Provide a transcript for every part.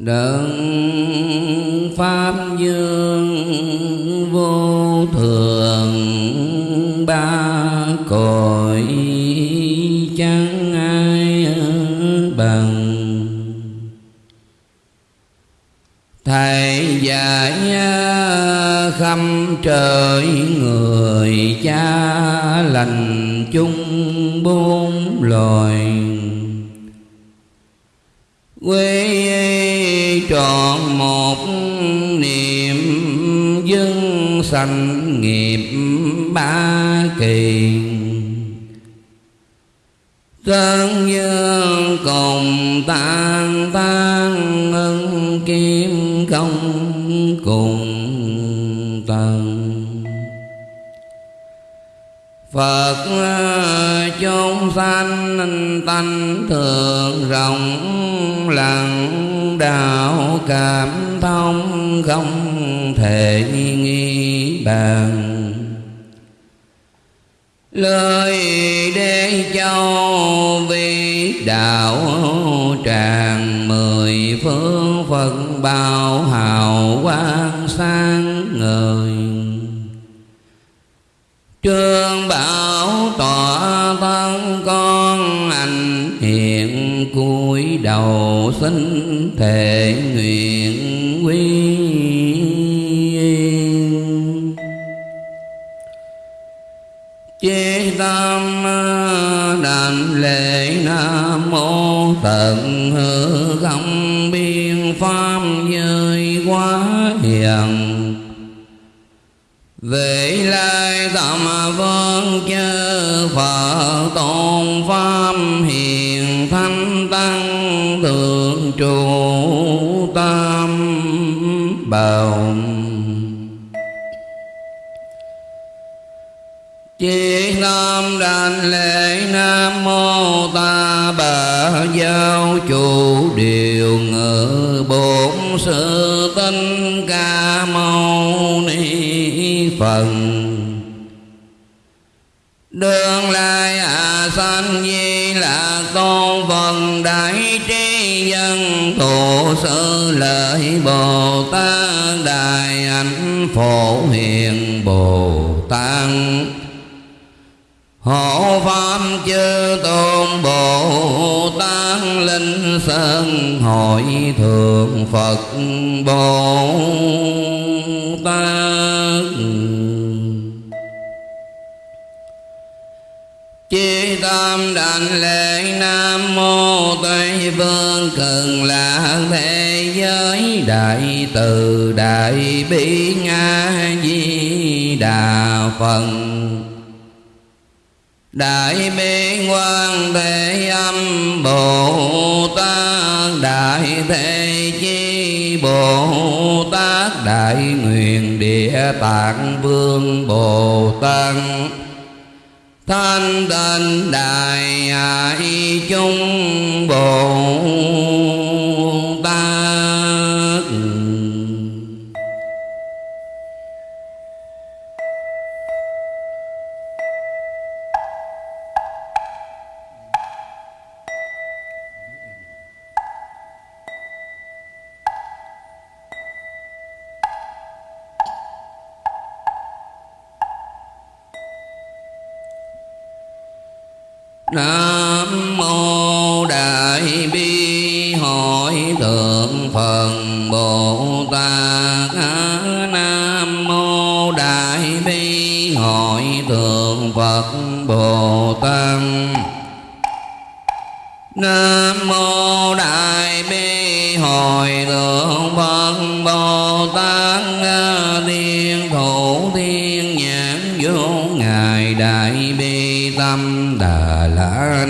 đấng pháp dương vô thường ba cõi chẳng ai bằng. Thầy dạy à, khâm trời sanh nghiệp ba kỳ. Tân dương cùng tan tan ân kim công cùng tầng. Phật chúng sanh tánh thường rộng, lặng đạo cảm thông không thể nghi bàn. Lời để châu vi đạo tràng mười phương phật bao hào quang sáng ngời. Trương bảo tỏa thân con anh hiện cúi đầu xin thể nguyện. Đảnh lễ nam mô tận hư không biên pháp giới quá hiền. Về lai tâm vương chư phật tôn pháp hiền thanh tăng thượng trụ tam bảo Chí tâm đảnh lễ Nam Mô Ta Bà Giáo Chủ Điều Ngự Bổn Sư Tinh Ca Mâu Ni phần. Đường lai à sanh di là con phần đại trí dân tổ sư lợi Bồ Tát Đại ảnh Phổ Hiền Bồ Tát. Hộ Pháp chư tôn Bồ Tát Linh Sơn Hội Thượng Phật Bồ Tát. Chi tâm đảnh lễ Nam Mô Tây Phương cần là Thế Giới Đại Từ Đại Bi Nga Di Đà Phật. Đại bi quan thế âm Bồ Tát. Đại thế chi Bồ Tát. Đại nguyện địa tạng vương Bồ Tát. Thanh tịnh đại ai chung Bồ Tát. Nam mô Đại bi hội thượng Phật Bồ Tát. Nam mô Đại bi hội thượng Phật Bồ Tát. Nam mô Đại bi hội thượng Phật Bồ Tát. Thiên thủ thiên nhãn vô ngài Đại bi tâm Đà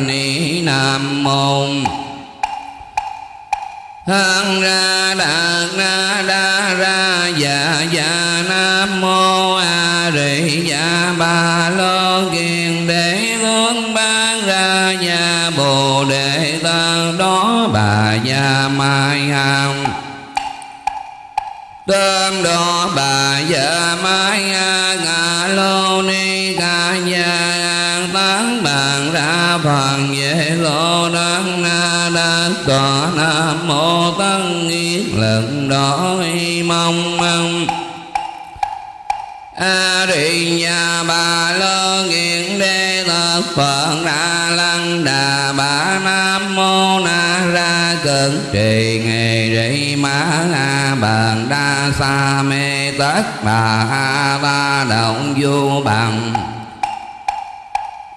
Ni Nam mô hăng ra đạt na đa ra dạ dạ nam mô a di dạ ba lo kiền đế hướng ban ra nhà bồ đề tăng đó bà gia mai hằng. Tâm đó bà gia mai a ngà lô ni ca nhà tán ra phần về lô đăng na đa tòa nam mô tăng nghiết lần đó mong mong. A di nhà bà lô nghiện đê thật phật đà lăng đà bà nam mô na ra cận. Trì nghề rị ma a bàn đa sa mê tất bà a ba động du bằng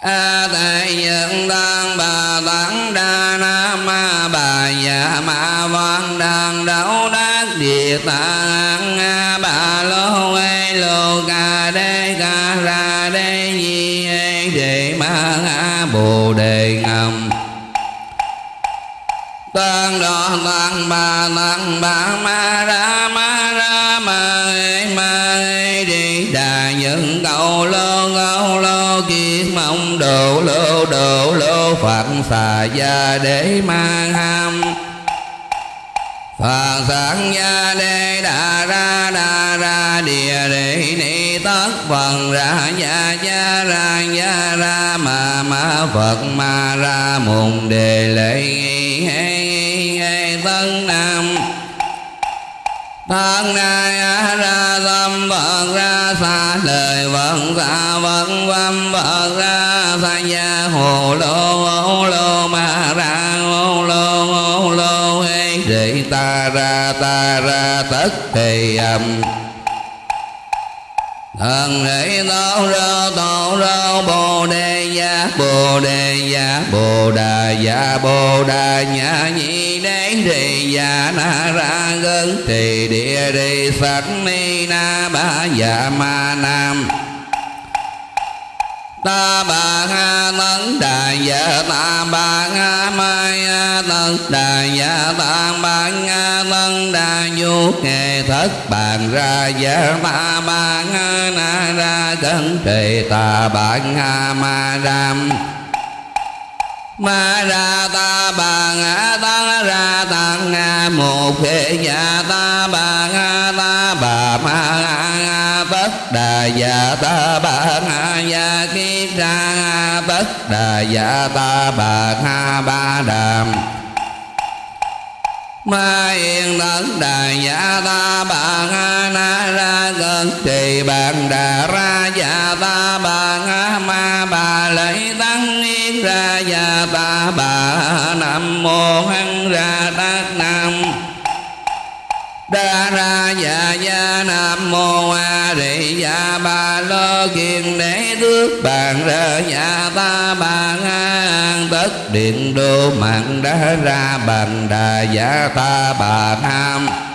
a tệ nhân đang bà tấn đa nam ma bà dạ ma văn đang đấu đắc địa tạng a bà lô ê lô ca đê ca ra đê di ê đề ma a bồ đề ngầm. Tăng đo tăng bà tăng bà ma ra ma ra ma ê ma ê đi đà nhân cầu lô cầu lô kiết mong độ lô độ lô phật xà gia để mang ham Phật sáng gia đê đà ra đà ra địa đệ ni tất phần ra gia gia ra gia ra ma ma Phật ma ra mùng đề lệ nghi hê nghi hê tân nam Thân nay ra tâm Phật ra xa, lời vận xa vận văn Phật ra xa. Gia hồ lô ô lô ma ra ô lô ô lô hê rị ta ra ta ra, tất thì âm Thần rị tao ra tao ra, bồ đề gia bồ đề gia bồ đà gia bồ đà nhã, nhị đế rì gia na ra gân trì địa rì sạch ni na ba gia ma nam ta bà ha tấn đà dạ ta bà ha mai a tấn đà dạ ta bà ha tấn đà du nghề thất bàn ra dạ ta bà ha na ra cẩn trì ta bà ha ma ram ma ra ta bà ngã ta ra tăng nga một thế nhà ta bà ngã ta bà ma ngã bất đà dạ ta bà ngã ya kiết ra bất đà dạ ta bà ngã ba đàm Ma yên tất đà dạ ta, bà nga na ra cơn trì bàn đà ra dạ ta, bà nga ma, bà lấy tăng yên ra dạ ta, bà nam mô hăng ra tát nam đa ra dạ dạ nam mô a di dạ ba lo kiền đế tước bàn ra dạ ta bà ngang tất điện đô mạng đa ra bàn đà dạ ta bà nam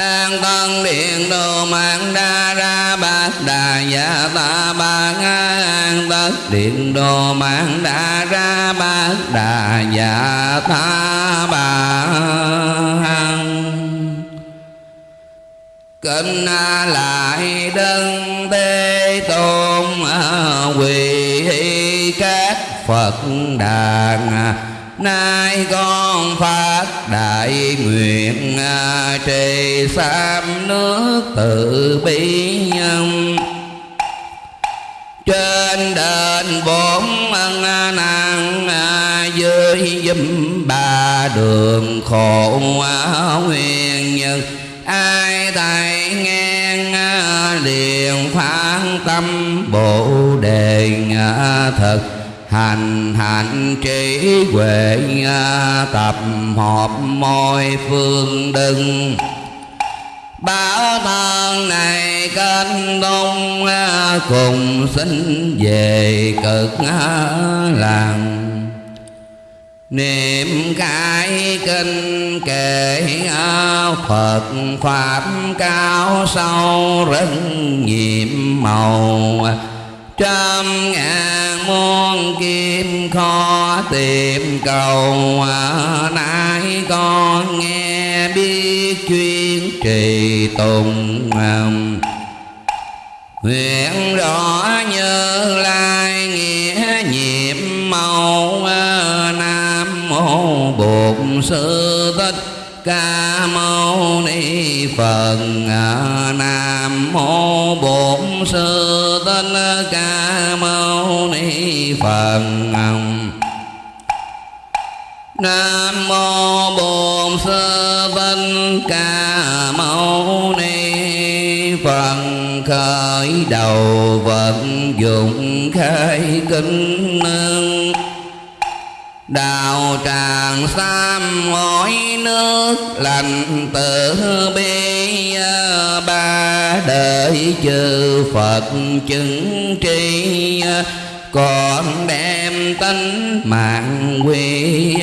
an tân điện đồ mạng đa ra bát đà dạ ta ba an tất điện đồ mạng đa ra bát đà dạ ta bà kinh lại đơn tê tôn à, quỳ các phật đàn nay con phát đại nguyện trì sam nước từ bi nhân. Trên đền bốn ân năng dưới dùm ba đường khổ nguyên nhân ai thầy nghe liền phán tâm bồ đề thật hành hạnh trí huệ à, tập hợp mọi phương đừng Bảo thân này kênh đông à, cùng xin về cực à, làng. Niệm cái kinh kệ Phật Pháp cao sâu rất nhiệm màu trăm ngàn muôn kim kho tìm cầu. Nay con nghe biết chuyên trì tùng nguyện rõ như lai nghĩa nhiệm màu nam mô bổn sư thích ca mâu phật à, nam mô bổn sư thích ca mâu ni phật. Nam mô bổn sư thích ca mâu ni phật. Khởi đầu vận dụng khai kinh nương đào tràng sam ngói nước, lành tử bi à, ba đời chư Phật chứng tri à, còn đem tánh mạng quy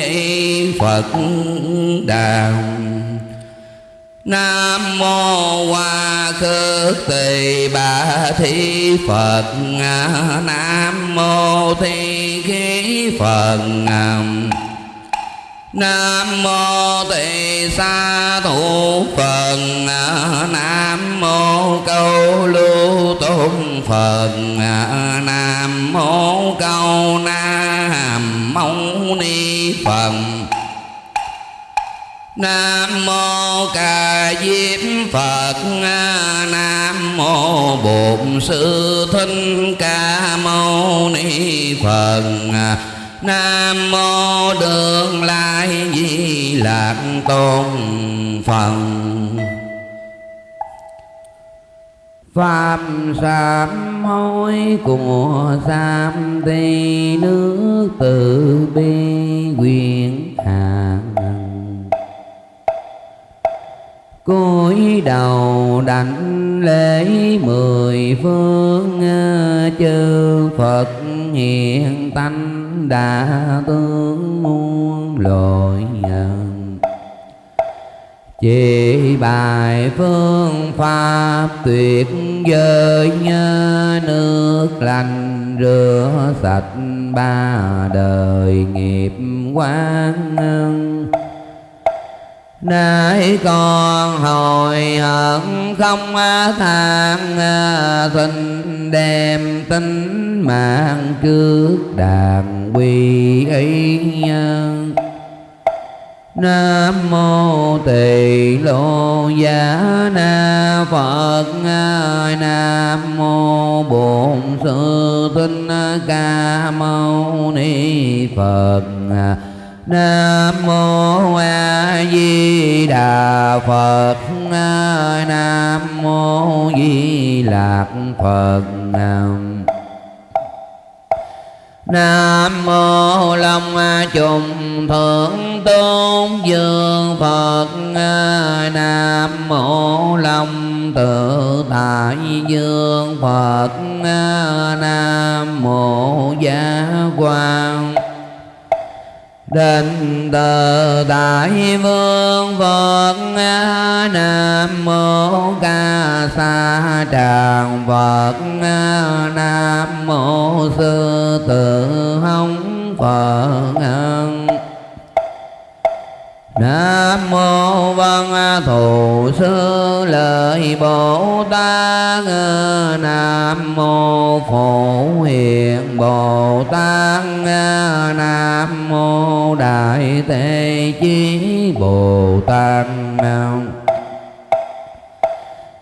Phật đạo Nam mô Hoa Khước Tỳ Bà Thi Phật. Nam mô Thi Khí Phật. Nam mô Tỳ Sa Thủ Phật. Nam mô Câu Lưu Tôn Phật. Nam mô Câu Nam Mâu Ni Phật. Nam mô Ca Diếp Phật. Nam mô Bổn Sư Thích Ca Mâu Ni Phật. Nam mô Đường Lai Di Lạc Tôn Phật. Phạm sám hối của Sam Tây nước từ bi quyền hàng cúi đầu đảnh lễ mười phương, chư Phật hiện tánh đã tướng muôn loài chỉ bài phương pháp tuyệt vời nhớ nước lành rửa sạch ba đời nghiệp quán để con hồi hận không than à, Xin đem tính mạng trước đàn quy ấy Nam mô Tỳ Lô Giá Na Phật à, Nam mô Bổn Sư Thích Ca Mâu Ni Phật à. Nam mô A Di Đà Phật. Nam mô Di Lạc Phật. Nam Nam mô Long Trùng Thượng Tôn Dương Phật. Nam mô Long Tự Tại Dương Phật. Nam mô Giá Quang đình từ Đại Vương Phật Nam Mô Ca Sa Tràng Phật Nam Mô Sư Tử Hồng Phật Nam mô văn thù sư lợi Bồ Tát. Nam mô phổ hiền Bồ Tát. Nam mô đại thế chí Bồ Tát. Nam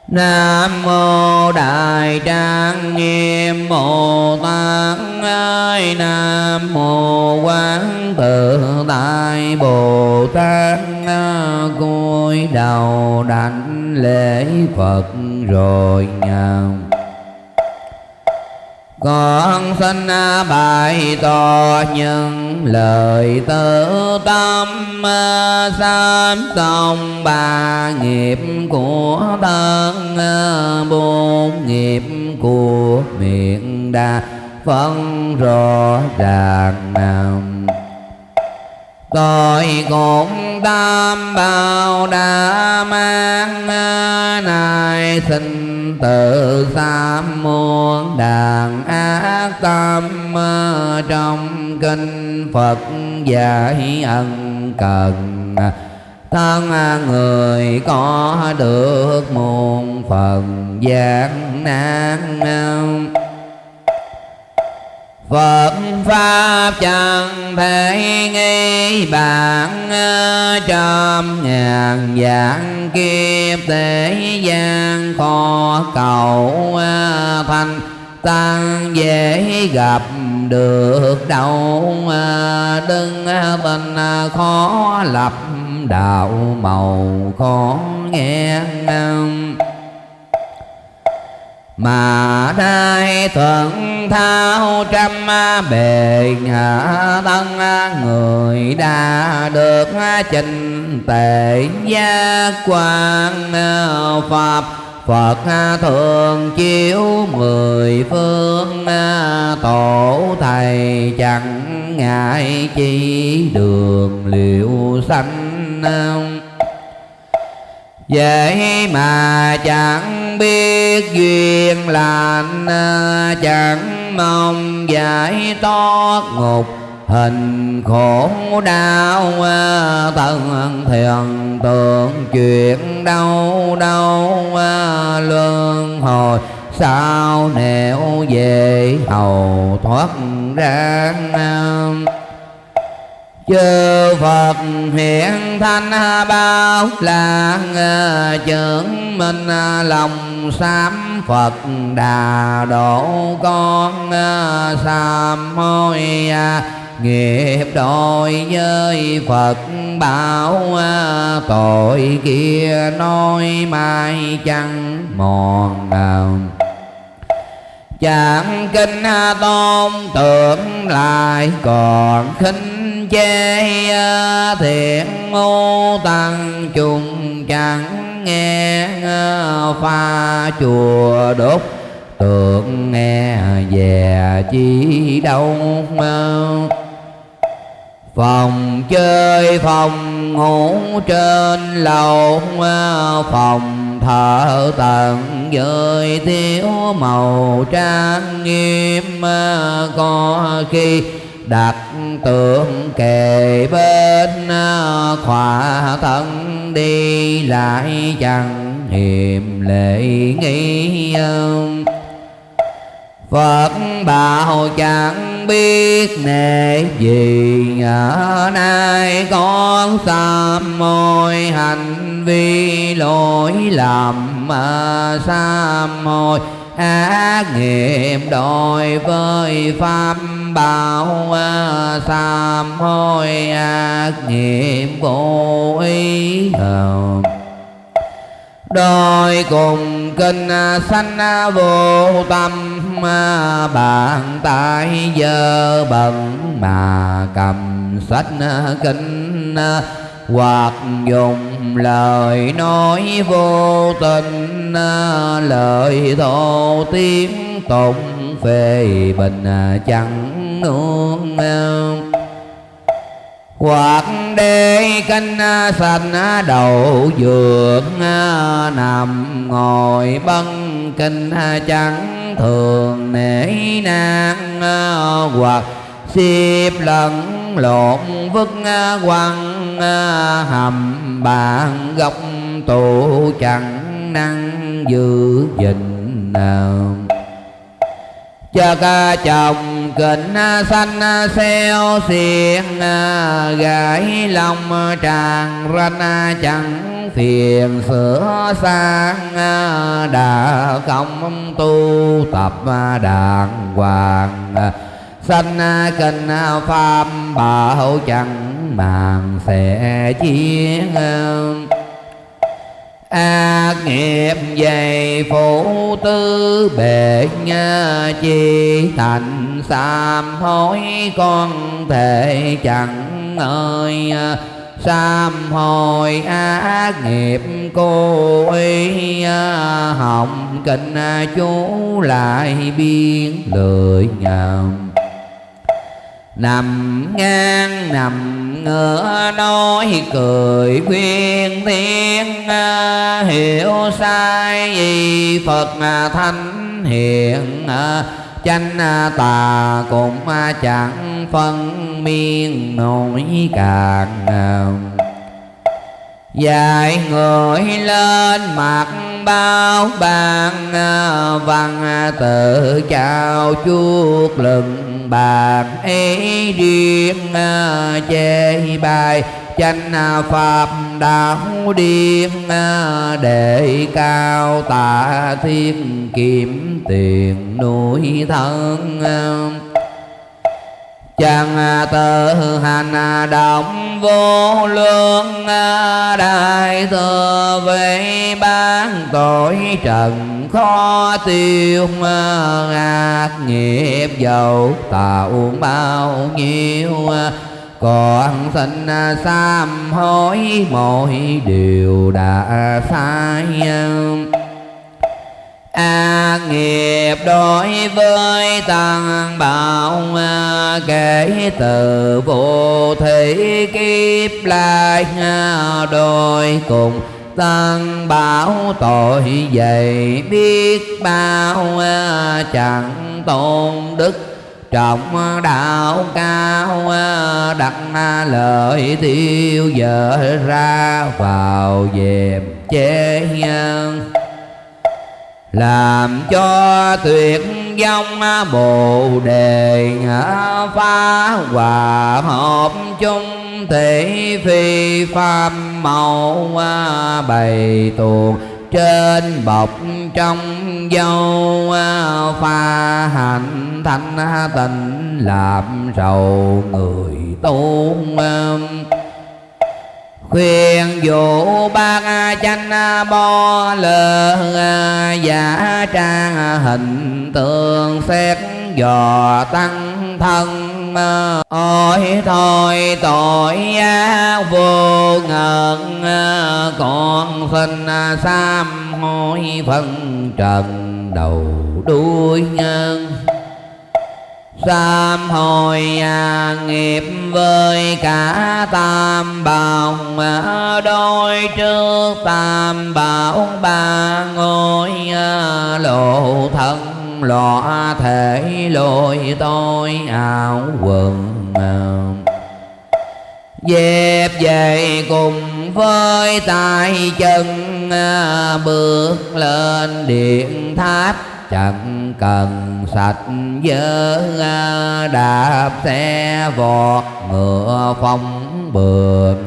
Nam mô Đại Trang Nghiêm Bồ Tát ai Nam mô Quán Tự Tại Bồ Tát cúi đầu đảnh lễ Phật rồi nhầm con xin bài tỏ những lời tự tâm sám xong ba nghiệp của thân bốn nghiệp của miệng đa phân rõ ràng nằm tôi cũng tam bao đã mang này xin tự sám muôn đàn ác tâm trong kinh Phật dạy ân cần. Thân người có được muôn phần gian nan. Phật Pháp chẳng thể nghi bản ờ, Trăm ngàn dạng kiếp thế gian khó cầu ờ, thành Tăng dễ gặp được đâu ờ, đừng tình khó lập đạo màu khó nghe mà nay thuận thao trăm bề hạ thân người đã được trình tệ gia quan pháp Phật thường chiếu mười phương Tổ thầy chẳng ngại chi đường liệu sanh Vậy mà chẳng biết duyên lành, Chẳng mong giải thoát ngục. Hình khổ đau, thân thiền tượng chuyện đau đau luân hồi. Sao nẻo về hầu thoát ra chư Phật hiện thanh bao là chứng minh lòng sám Phật đà độ con sám hôi nghiệp đôi với Phật bảo tội kia nói mai chẳng mòn nào chẳng kinh tôn tưởng lại còn khinh chê thiện ngô tăng chung chẳng nghe pha chùa đốt tượng nghe về chi đâu phòng chơi phòng ngủ trên lầu phòng thờ tận giới thiếu màu trang nghiêm có khi đặt tượng kề bên à, khỏa thân đi, lại chẳng hiềm lệ nghi Phật bảo chẳng biết nể gì, ở nay con sám môi hành vi lỗi lầm mà sám môi ác nghiệp đối với pháp bảo à, sám hối ác nghiệp vô ý đôi cùng kinh sanh vô tâm, bàn tay dơ bẩn mà cầm sách kinh hoặc dùng lời nói vô tình à, lời thô tiếng tụng phê bình à, chẳng nương hoặc đê canh à, sạch đầu giường nằm ngồi bân kinh chẳng thường nể nang hoặc xếp lẫn lộn vứt à, quăng à, hầm bàn gốc tủ chẳng năng giữ gìn nào. Cho ca à, chồng kính xanh xeo xiên gái lòng tràn ranh chẳng phiền sửa sang đã không tu tập đàng hoàng sanh à, kinh à, pháp, bảo chẳng màng sẽ chiến. Ác nghiệp dày phụ tư bệ chi thành sám hối, con thể chẳng ơi sám hồi ác nghiệp cô ý hồng kinh à, chú lại biên lười nhầm nằm ngang, nằm ngửa nói cười khuyên thiên à, hiểu sai gì phật à, thanh hiện à, chánh tà cũng chẳng phân miên nổi càng dạy người lên mặt bao bàn văn tự chào chuốc lừng bạc. Ý riêng chê bài chánh pháp đạo điên để cao tạ thiên kiếm tiền nuôi thân chàng à, tự hành à, động vô lương à, đại thừa về ban tội trần khó tiêu ác nghiệp dầu tạo bao nhiêu còn sinh sám hối mọi điều đã sai a nghiệp đối với tăng bảo à, kể từ vô thị kiếp lại à, đôi cùng tăng bảo tội dày biết bao chẳng tôn đức trọng đạo cao đặt lợi tiêu dở ra vào dèm chế nhân làm cho tuyệt vong bồ đề phá hòa hợp chung thể phi pháp màu bày tuồng trên bọc trong dâu pha hành thanh tịnh làm rầu người tu khuyên dụ bác chanh bo lơ giả trang hình tượng xét dò tăng thân. Ôi thôi, tội ác vô ngần con sinh sam hối phân trần đầu đuôi nhân sám hồi à, nghiệp với cả tam bảo à, đôi trước tam bảo ba ngôi à, lộ thân lọa thể lôi tôi áo quần à. dẹp về cùng với tay chân à, bước lên điện tháp chẳng cần sạch dơ à, đạp xe, vọt ngựa phong bường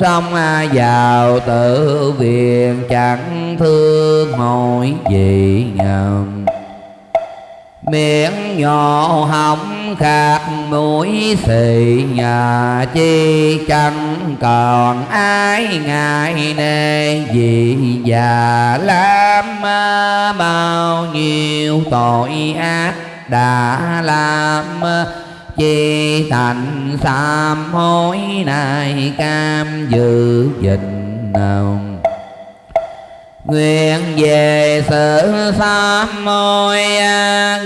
xong à, vào tự viện chẳng thương hỏi gì nhầm miệng nhỏ hỏng khạc mũi xì nhà chi chẳng còn ai ngại nề gì già lắm bao nhiêu tội ác đã làm. Chi thành sám hối nay cam dự dình nào nguyện về sự sám môi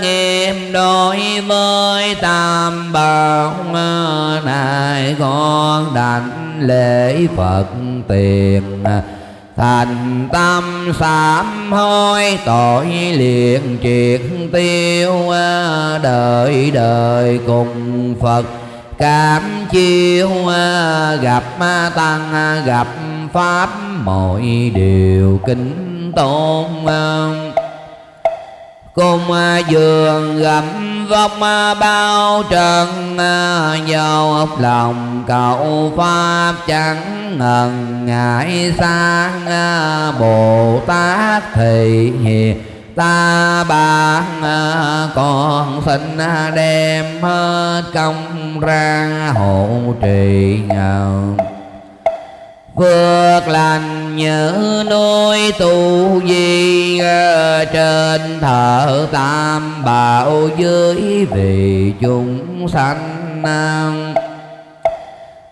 nghiêm đối với tam bảo này con đảnh lễ phật tiền. Thành tâm sám hối, tội liền triệt tiêu, đời đời cùng phật cảm chiêu gặp tăng, gặp pháp, mọi điều kính tôn. Cùng giường gặp vóc bao trần dầu lòng cầu pháp chẳng ngần ngại sang bồ tát thì hiền ta bạn à, con xin à, đem hết công ra hộ trì nhau. Phước lành như núi tu di à, trên thờ tam bảo dưới vì chúng sanh.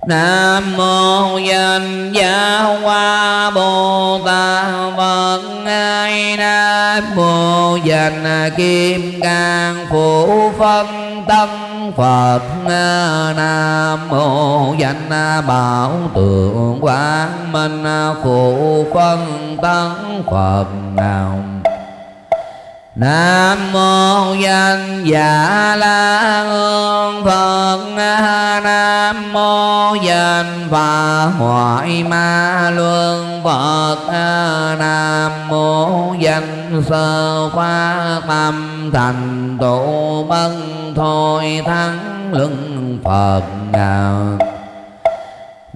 Nam mô danh gia hoa Bồ Tát Phật Ngài Nam mô danh kim cang phụ phân tân Phật Nam mô danh bảo tượng quang minh phụ phân tân Phật nào Nam mô danh dạ la hương Phật. Nam mô danh và hoại ma luân Phật. Nam mô danh sơ khoa tâm thành tụ bân thôi thắng luân Phật. Nào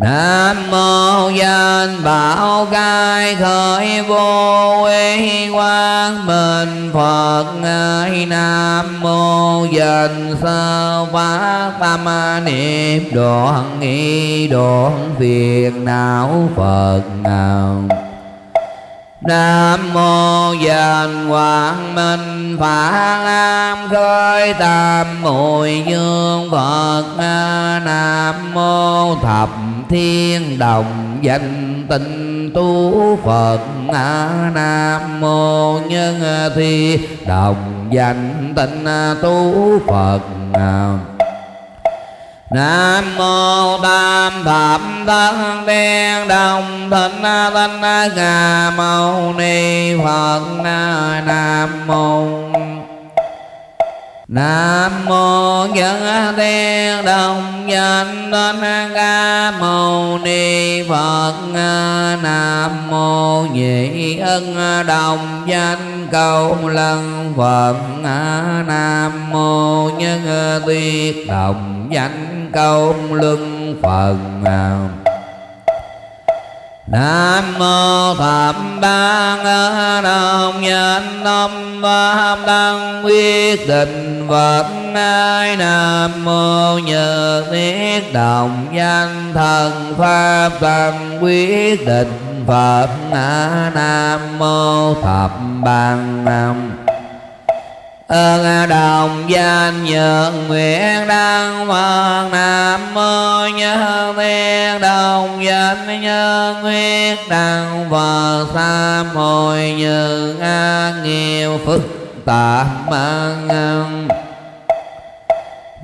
Nam mô danh bảo cai khởi vô uy quang minh Phật ngài Nam mô danh sơ phát tâm niệm đoạn nghi đoạn phiền não Phật nào Nam mô danh Quang Minh Phạn Am khơi tam Mùi dương Phật Nam mô thập thiên đồng danh tinh tu Phật Nam mô nhân thi đồng danh tinh tu Phật Nam nam mô Tam Thập Thân đen Đồng Thịnh Tinh Ca Mâu Ni Phật Nam mô Nam mô Nhân Tiên Đồng Danh Tinh Ca Mâu Ni Phật. Nam mô Nhị Ân Đồng Danh Cầu Lân Phật. Nam mô Nhân Tiên Đồng Danh cầu luân phật. Nam mô Phạm ban đồng nhân tâm pháp tăng quyết định phật. Ai Nam mô nhờ thiết đồng danh thần pháp tăng quyết định Phật. Nam mô thập ban nam ơn đồng danh nhượng nguyện đăng phật nam mô nhân thiên đồng danh nhân nguyện đăng phật sam hồi như an nhiều phức tạp mang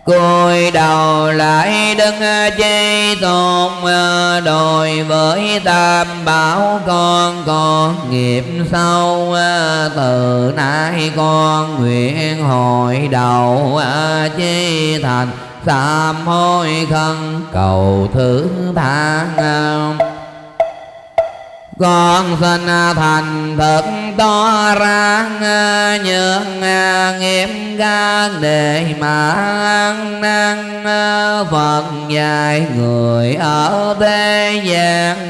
cúi đầu lại đứng chế tôn, đòi với tam bảo con còn nghiệp sâu, từ nay con nguyện hội đầu chế thành, sám hối khân cầu thứ tha con xin thành thật to ra nhường nghiêm gan để mà ăn năn phật dạy người ở thế gian,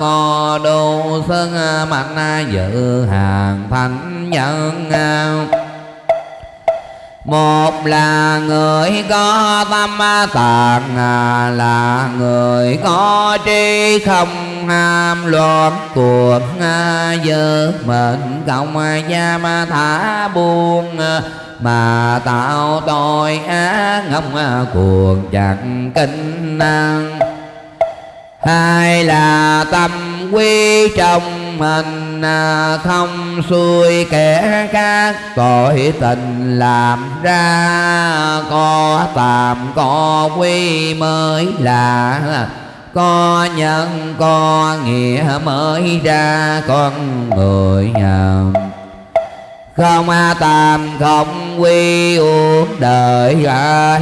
có đủ sức mạnh dự hàng thánh nhân một là người có tâm tạng à là người có trí không ham loạn cuộc à, dơ mệnh cộng à, gia ma thả buông mà tạo tội ác ngông cuồng chẳng kinh năng. Hai là tâm quy trong mình à, không xuôi kẻ khác tội tình làm ra, có tạm, có quy mới là, có nhân, có nghĩa mới ra, con người nhầm không tam không quy uống đời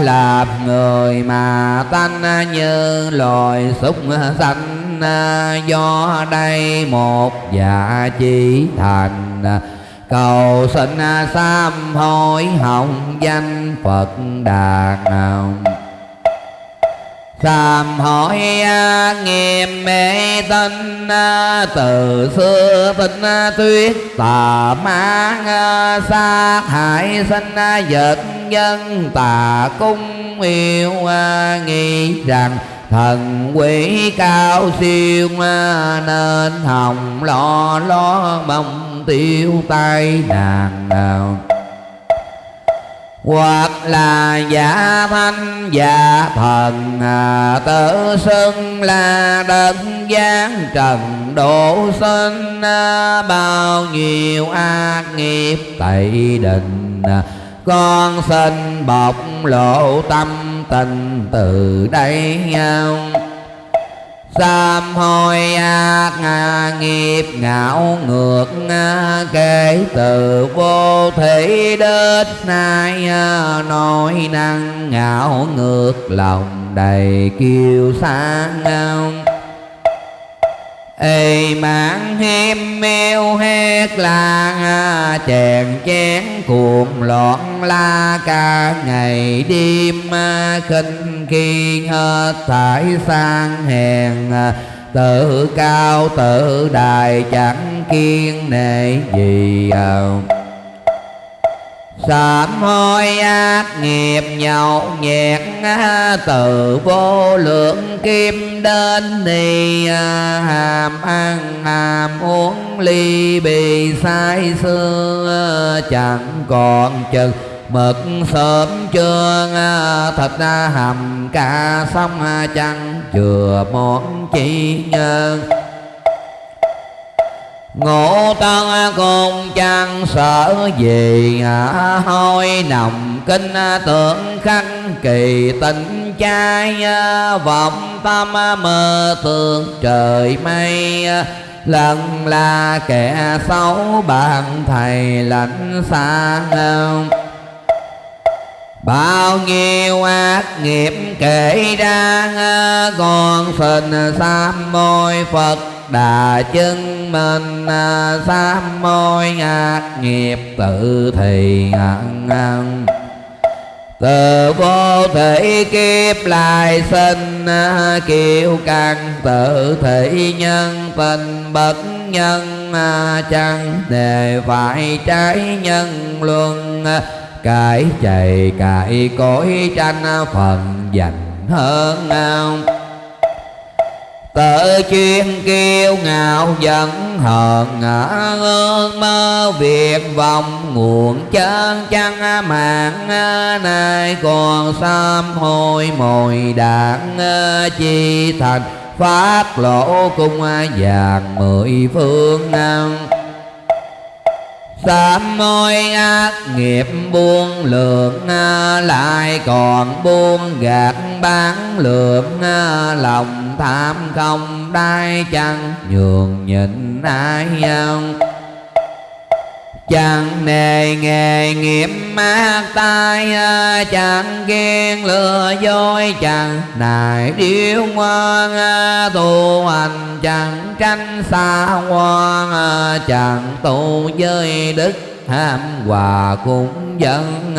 làm người mà tanh như loài súc sanh. Do đây một dạ chỉ thành cầu xin sám hối hồng danh phật đà nào Sàm hỏi à, nghiêm mê tinh à, Từ xưa tinh à, tuyết, tà mang Sát hại sinh vật dân tà cung yêu Nghĩ rằng thần quỷ cao siêu Nên hồng lo lo mong tiêu tai, nàng nào hoặc là giả thanh, giả thần à, tự xưng là đất gian trần độ sinh à, bao nhiêu ác nghiệp tẩy định à, con xin bộc lộ tâm tình từ đây nhau. Sám hối ác à, nghiệp ngạo ngược à, kể từ vô thị đến nay à, nói năng ngạo ngược, lòng đầy kiêu sáng ê, mạng hiêm mêu hét la chèn chén cuồng loạn la ca. Ngày đêm à, khinh khi hết thải sang hèn à, tự cao tự đài chẳng kiên nệ gì. À, sám hối ác nghiệp nhậu nhẹt từ vô lượng kim đến thì à, hàm ăn, hàm uống ly bì sai xưa chẳng còn chừng. Mực sớm chưa à, thịt hầm cả xong à, chẳng chừa món chi nhân ngộ tân cùng chẳng sợ gì hôi nồng kinh tưởng khắc kỳ tình trai vọng tâm mơ tưởng trời mây lần là kẻ xấu bạn thầy lạnh xa bao nhiêu ác nghiệp kể ra, còn phình sám môi phật đà chân mình à, sám môi ác nghiệp tự thì ăn từ vô thể kiếp lại sinh à, kiêu căng tự thị nhân tình bất nhân chẳng để phải trái nhân luân cải chạy cải cõi tranh phần dành hơn nào tự chuyên kiêu ngạo giận hờn ngã ơn mơ việc vọng nguồn chân chăng mạng nay còn sám hôi mồi đạn chi thành. Phát lộ cung vàng mười phương năng sám môi ác nghiệp buông lượng lại còn buông gạt bán lượng lòng tham không đai chăng, nhường nhịn ai không chẳng nề nghề nghiệp mát tai à, chẳng ghen lừa dối, chẳng nài điếu ngoan à, tu hành chẳng tranh xa hoa à, chẳng tu với đức ham hòa cũng dân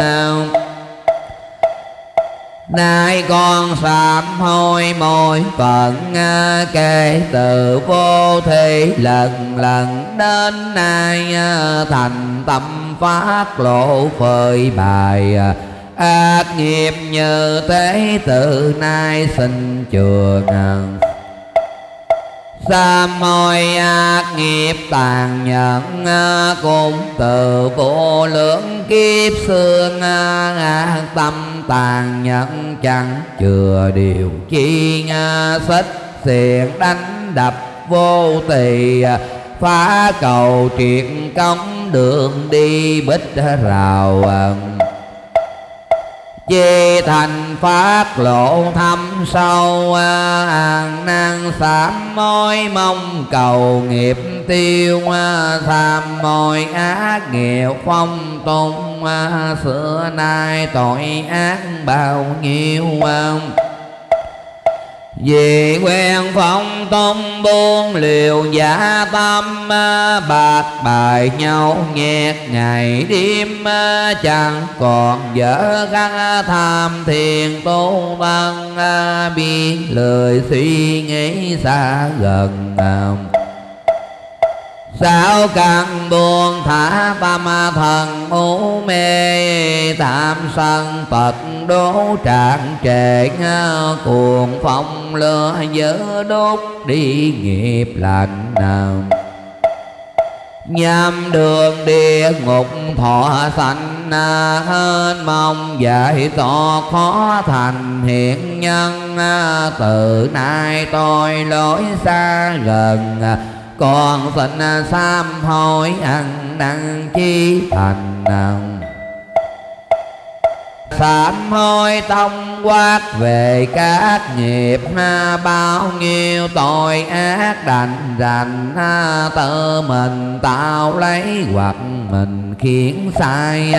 Nay con sám hôi môi phận à, kể từ vô thị lần lần đến nay à, thành tâm phát lộ phơi bài à, ác nghiệp như thế từ nay xin trường Sa môi ác nghiệp tàn nhẫn à, Cùng từ vô lượng kiếp xương ác Tâm tàn nhẫn chẳng chừa điều chi Xích xiềng đánh đập vô tỳ Phá cầu triệt công đường đi bích rào Chi thành phát lộ thâm sâu à, An năng sám môi mong cầu nghiệp tiêu à, Tham môi ác nghiệp phong tung à, Xưa nay tội ác bao nhiêu vì quen phong tông buông liều giả tâm à, Bạc bài nhau nhẹt ngày đêm à, Chẳng còn dở găng à, tham thiền tu văn Biết lời suy nghĩ xa gần Sao càng buồn thả tâm thần u mê Tạm sân Phật đố trạng trệ Cuồng phong lửa dở đốt đi nghiệp lạnh nào nhâm đường địa ngục thọ sanh hên, mong dạy to khó thành hiện nhân. Từ nay tôi lối xa gần còn phận à, sám hối ăn đăng chi thành năng sám hối tông quát về các nghiệp à, bao nhiêu tội ác đành rành à, tự mình tạo lấy hoặc mình khiến sai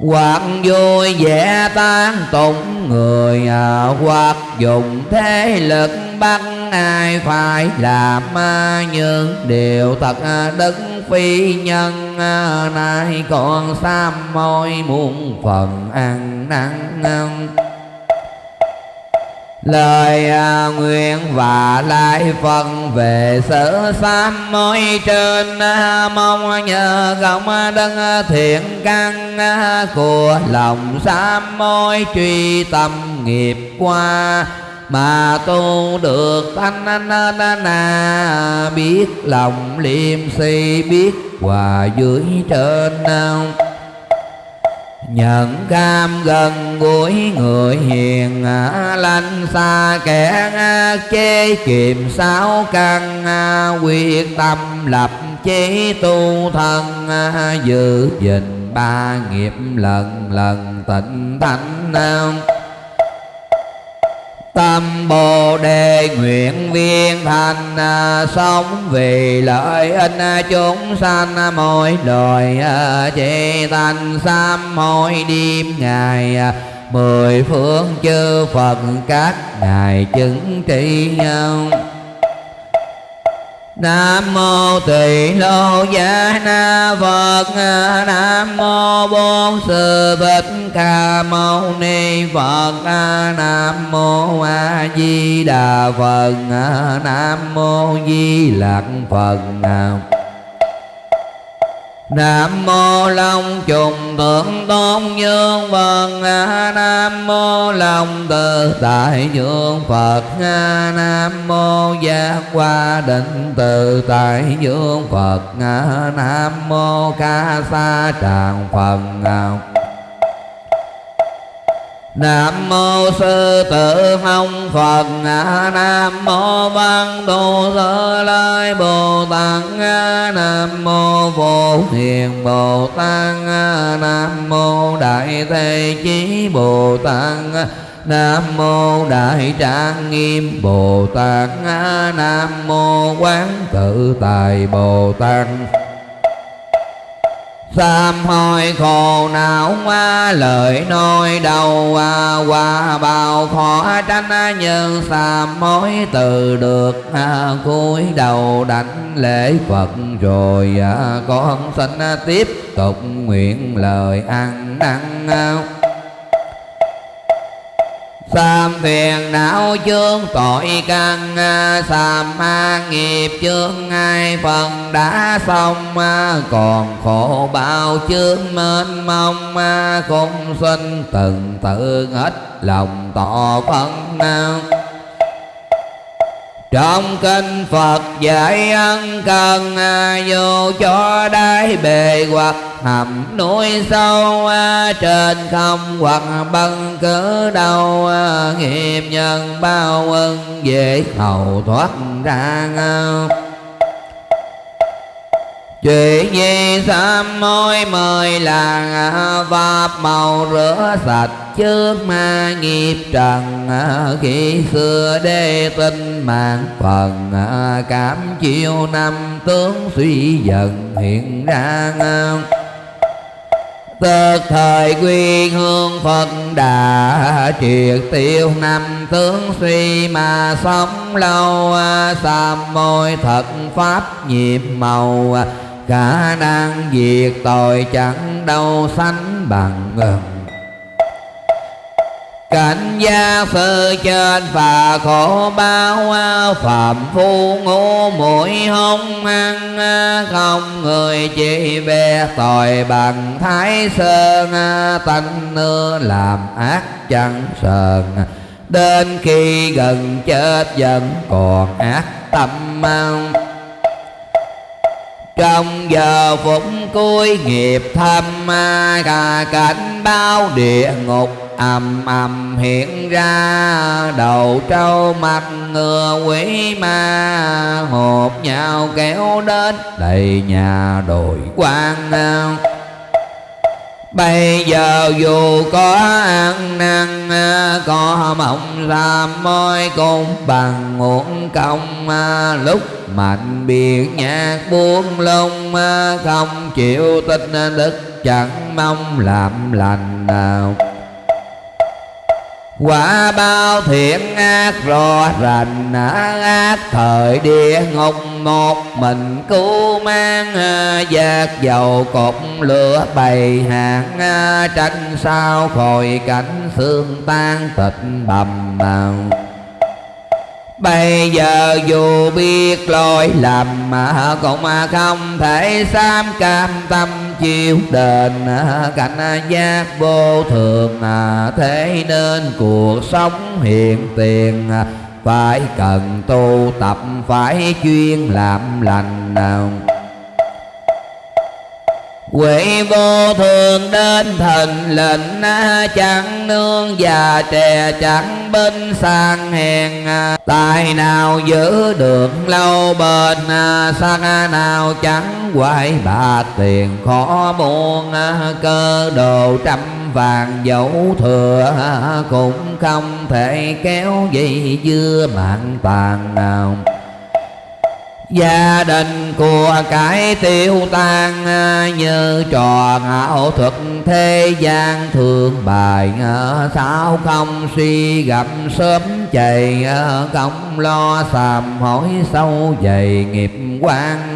hoặc vui vẻ tán tụng người à, hoặc dùng thế lực bắt ai phải làm à, những điều thật à, đức phi nhân à, nay còn sam môi muôn phần ăn năn lời à, nguyện và lại phần về sở sám mối trên à, mong nhờ công đấng thiện căn à, của lòng sám mối truy tâm nghiệp qua. Mà tu được thanh na na biết lòng liêm si, biết hòa dưới trên. nào nhận cam gần gũi người hiền à, lanh xa kẻ à, chế kiềm sáu căn à, quyết tâm lập chế tu thân giữ gìn ba nghiệp lần lần tịnh thánh tâm bồ đề nguyện viên thành à, sống vì lợi ích à, chúng sanh à, mỗi đời chỉ thành sám mỗi đêm ngày mười phương chư phật các ngài chứng trị nhau. Nam mô Tỳ Lô Giá Na Phật. Nam mô Bổn Sư Thích Ca Mâu Ni Phật. Nam mô A Di Đà Phật. Nam mô Di Lặc Phật. Nam nam mô Long trùng thượng tôn dương Phật Nam mô Long tự tại dương Phật Nam mô giác qua định tự tại dương Phật Nam mô ca sa tràng Phật Nam mô sư tử hồng Phật. Nam mô văn tu sơ lai Bồ Tát. Nam mô vô hiền Bồ Tát. Nam mô đại thế chí Bồ Tát. Nam mô Đại Trang Nghiêm Bồ Tát. Nam mô Quán Tự Tài Bồ Tát. Sám hối khổ não qua lời nói đầu qua qua bao khó tranh nhân sám hối từ được à, cúi đầu đánh lễ Phật rồi à, con xin tiếp tục nguyện lời ăn năn. Sam phiền não chướng tội căn à, Sam ma nghiệp chướng ai phần đã xong à, Còn khổ bao chướng mênh mông à, Không sinh từng tự hết lòng tỏ phân nào trong kinh Phật dạy ân cần à, Vô cho đáy bề hoặc hầm núi sâu à, Trên không hoặc băng cỡ đâu à, Nghiệp nhân bao ân dễ hầu thoát ra Chuyện gì sám môi mời là à, Pháp màu rửa sạch trước ma nghiệp trần à, Khi xưa đê tinh mạng phần à, Cảm chiêu năm tướng suy dần hiện ra Tức thời quy hương Phật đã triệt tiêu năm tướng suy mà sống lâu Sam môi thật pháp nhiệm màu khả năng diệt tội chẳng đâu sánh bằng cảnh gia sư trên và khổ bao phạm phu ngu mũi hông ăn không người chỉ về tội bằng thái sơn tanh nưa làm ác chẳng sờn. Đến khi gần chết vẫn còn ác tâm mang trong giờ phút cuối nghiệp thâm à, cả cảnh bao địa ngục ầm ầm hiện ra. Đầu trâu mặt ngựa quỷ ma hộp nhau kéo đến đầy nhà đồi quan. Bây giờ dù có ăn năn, Có mộng làm môi cũng bằng nguồn công. Lúc mạnh biệt nhạc buông lung, Không chịu tin, đức chẳng mong làm lành nào quả bao thiện ác rõ rành, ác thời địa ngục một mình cứu mang, giác dầu cột lửa bày hàng, tranh sao khỏi cảnh xương tan thịt bầm bào. Bây giờ dù biết lỗi lầm mà cũng không thể dám cam tâm chiêu đền à, cảnh giác vô thường à, thế nên cuộc sống hiện tiền à, phải cần tu tập, phải chuyên làm lành nào. Quỷ vô thường đến thần lệnh Chẳng nương già trẻ, chẳng bên sang hèn Tài nào giữ được lâu bền Sang nào chẳng quay bạc tiền khó buồn Cơ đồ trăm vàng dẫu thừa Cũng không thể kéo gì dưa mạng tàn nào gia đình của cái tiêu tan, như trò ảo thuật thế gian thường bài sao không suy gặp sớm chạy không lo sàm, hỏi sâu dày nghiệp quan.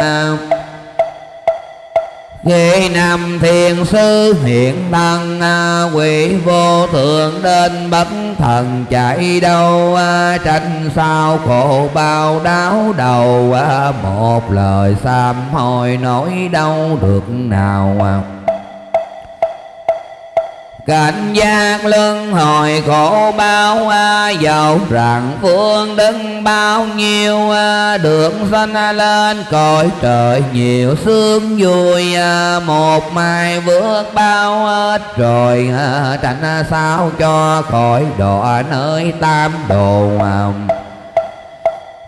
Ghê nam thiên sư, hiện thân à, Quỷ vô thượng đến bất thần chạy đâu à, Tranh sao khổ bao đáo đầu à, Một lời sám hồi nỗi đau được nào Cảnh giác lưng hồi khổ bao à, a Dầu rằng phương đứng bao nhiêu a Được sanh lên cõi trời nhiều sướng vui a Một mai vượt bao hết rồi a Tránh sao cho khỏi đọa nơi tam đồ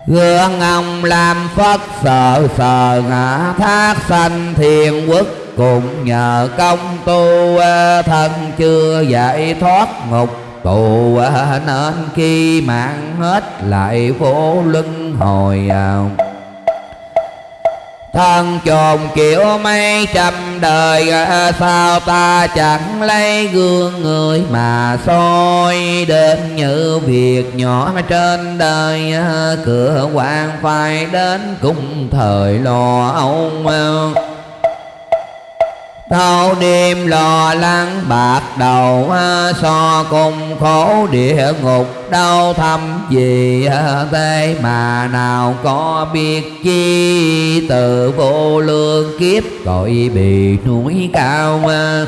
Gương ông làm Phật sợ sờ ngã thác sanh thiên quốc cùng nhờ công tu à, thân chưa giải thoát ngục, tù à, nên khi mạng hết lại phố luân hồi à. thân chồn kiểu mấy trăm đời sao ta chẳng lấy gương người mà soi đến như việc nhỏ trên đời cửa quan phải đến cùng thời lo âu Thâu đêm lo lắng bạc đầu à, So cùng khổ địa ngục. Đau thăm gì à, Thế mà nào có biết chi? Từ vô lương kiếp gọi bị núi cao à.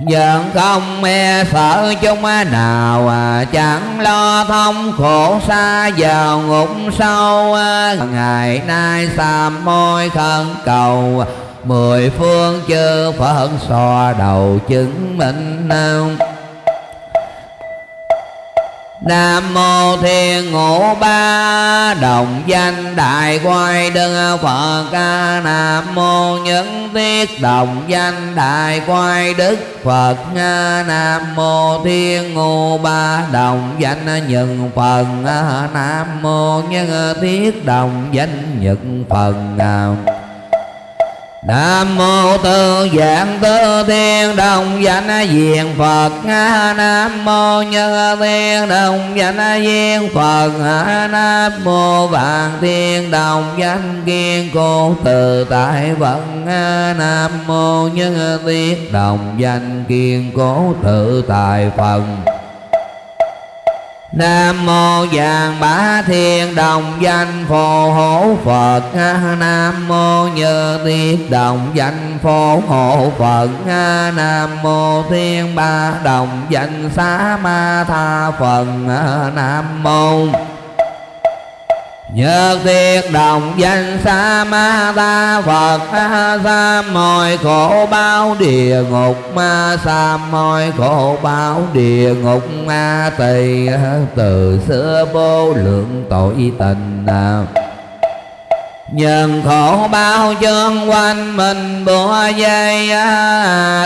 Giận không e sợ chúng nào à, Chẳng lo thông khổ xa vào ngục sâu Ngày nay xa môi khẩn cầu mười phương chư phật so đầu chứng minh nam Nam mô Thiên Ngũ Ba Đồng danh Đại Quay Đức Phật ca Nam mô Nhân Tiết Đồng danh Đại Quay Đức Phật Nam mô Thiên Ngũ Ba Đồng danh Nhân Phần Nam mô Nhân Tiết Đồng danh Nhật Phần Nam mô tư dạng tư thiên đồng danh diện Phật. Nam mô nhân thiên đồng danh diện Phật. Nam mô vạn thiên đồng danh kiên cố từ tại vận. Nam mô nhân thiên đồng danh kiên cố tự tại phần. Nam mô vàng bá thiên đồng danh phù hộ Phật. Nam mô như tiết đồng danh phù hộ Phật. Nam mô thiên ba đồng danh xá ma tha Phật Nam mô Nhất tiết đồng danh sa ma ta Phật sa, mọi khổ bao địa ngục ma sa, mọi khổ bao địa ngục ma tỳ. Từ xưa vô lượng tội tình Nhân khổ bao chân quanh mình bữa dây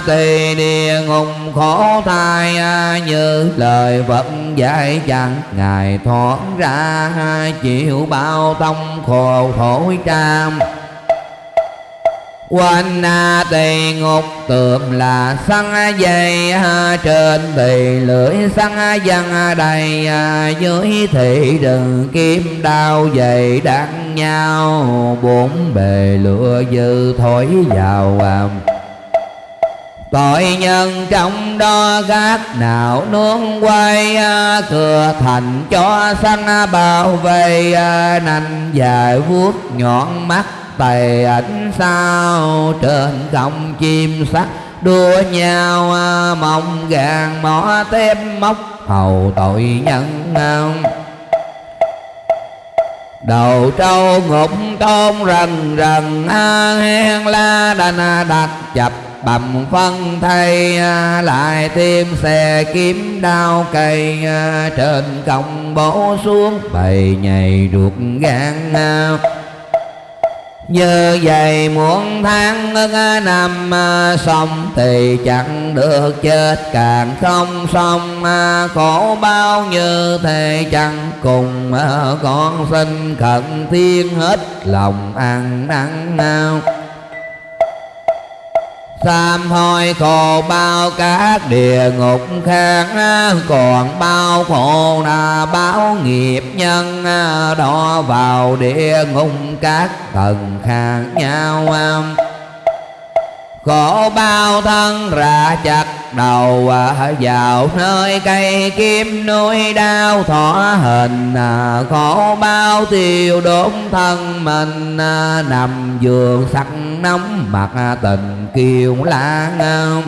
Tỳ địa ngục khổ thai Như lời Phật dạy chẳng. Ngài thoát ra Chịu bao tông khổ thổi trăm Quanh tây tỳ ngục tượng là săn dây à, Trên tỳ lưỡi săn dân đầy à, Dưới thị rừng kim đao dày đắng nhau. Bốn bề lửa dư thổi vào à, Tội nhân trong đó gác nào nướng quay Cửa thành cho săn bao vây Nành dài vuốt nhọn mắt tài ảnh sao trên không chim sắt đua nhau à, mong gàng mỏ tem móc hầu tội nhân đầu trâu ngục tôn rần rần à, hen la đành đặt chập bầm phân thay à, lại thêm xe kiếm đao cây trên cổng bổ xuống bầy nhầy ruột gan như vậy muôn tháng năm à, xong thì chẳng được chết. Càng không xong à, khổ bao như thế chẳng cùng à, con xin khẩn thiên hết lòng ăn năn nào Sám hôi khổ bao các địa ngục khác, Còn bao khổ là báo nghiệp nhân Đó vào địa ngục các thần khác nhau. Khổ bao thân ra chặt đầu à, vào nơi cây kim nuôi đau thỏ hình à, khổ bao tiêu đốn thân mình à, nằm giường sắc nóng mặt tình kiều lãng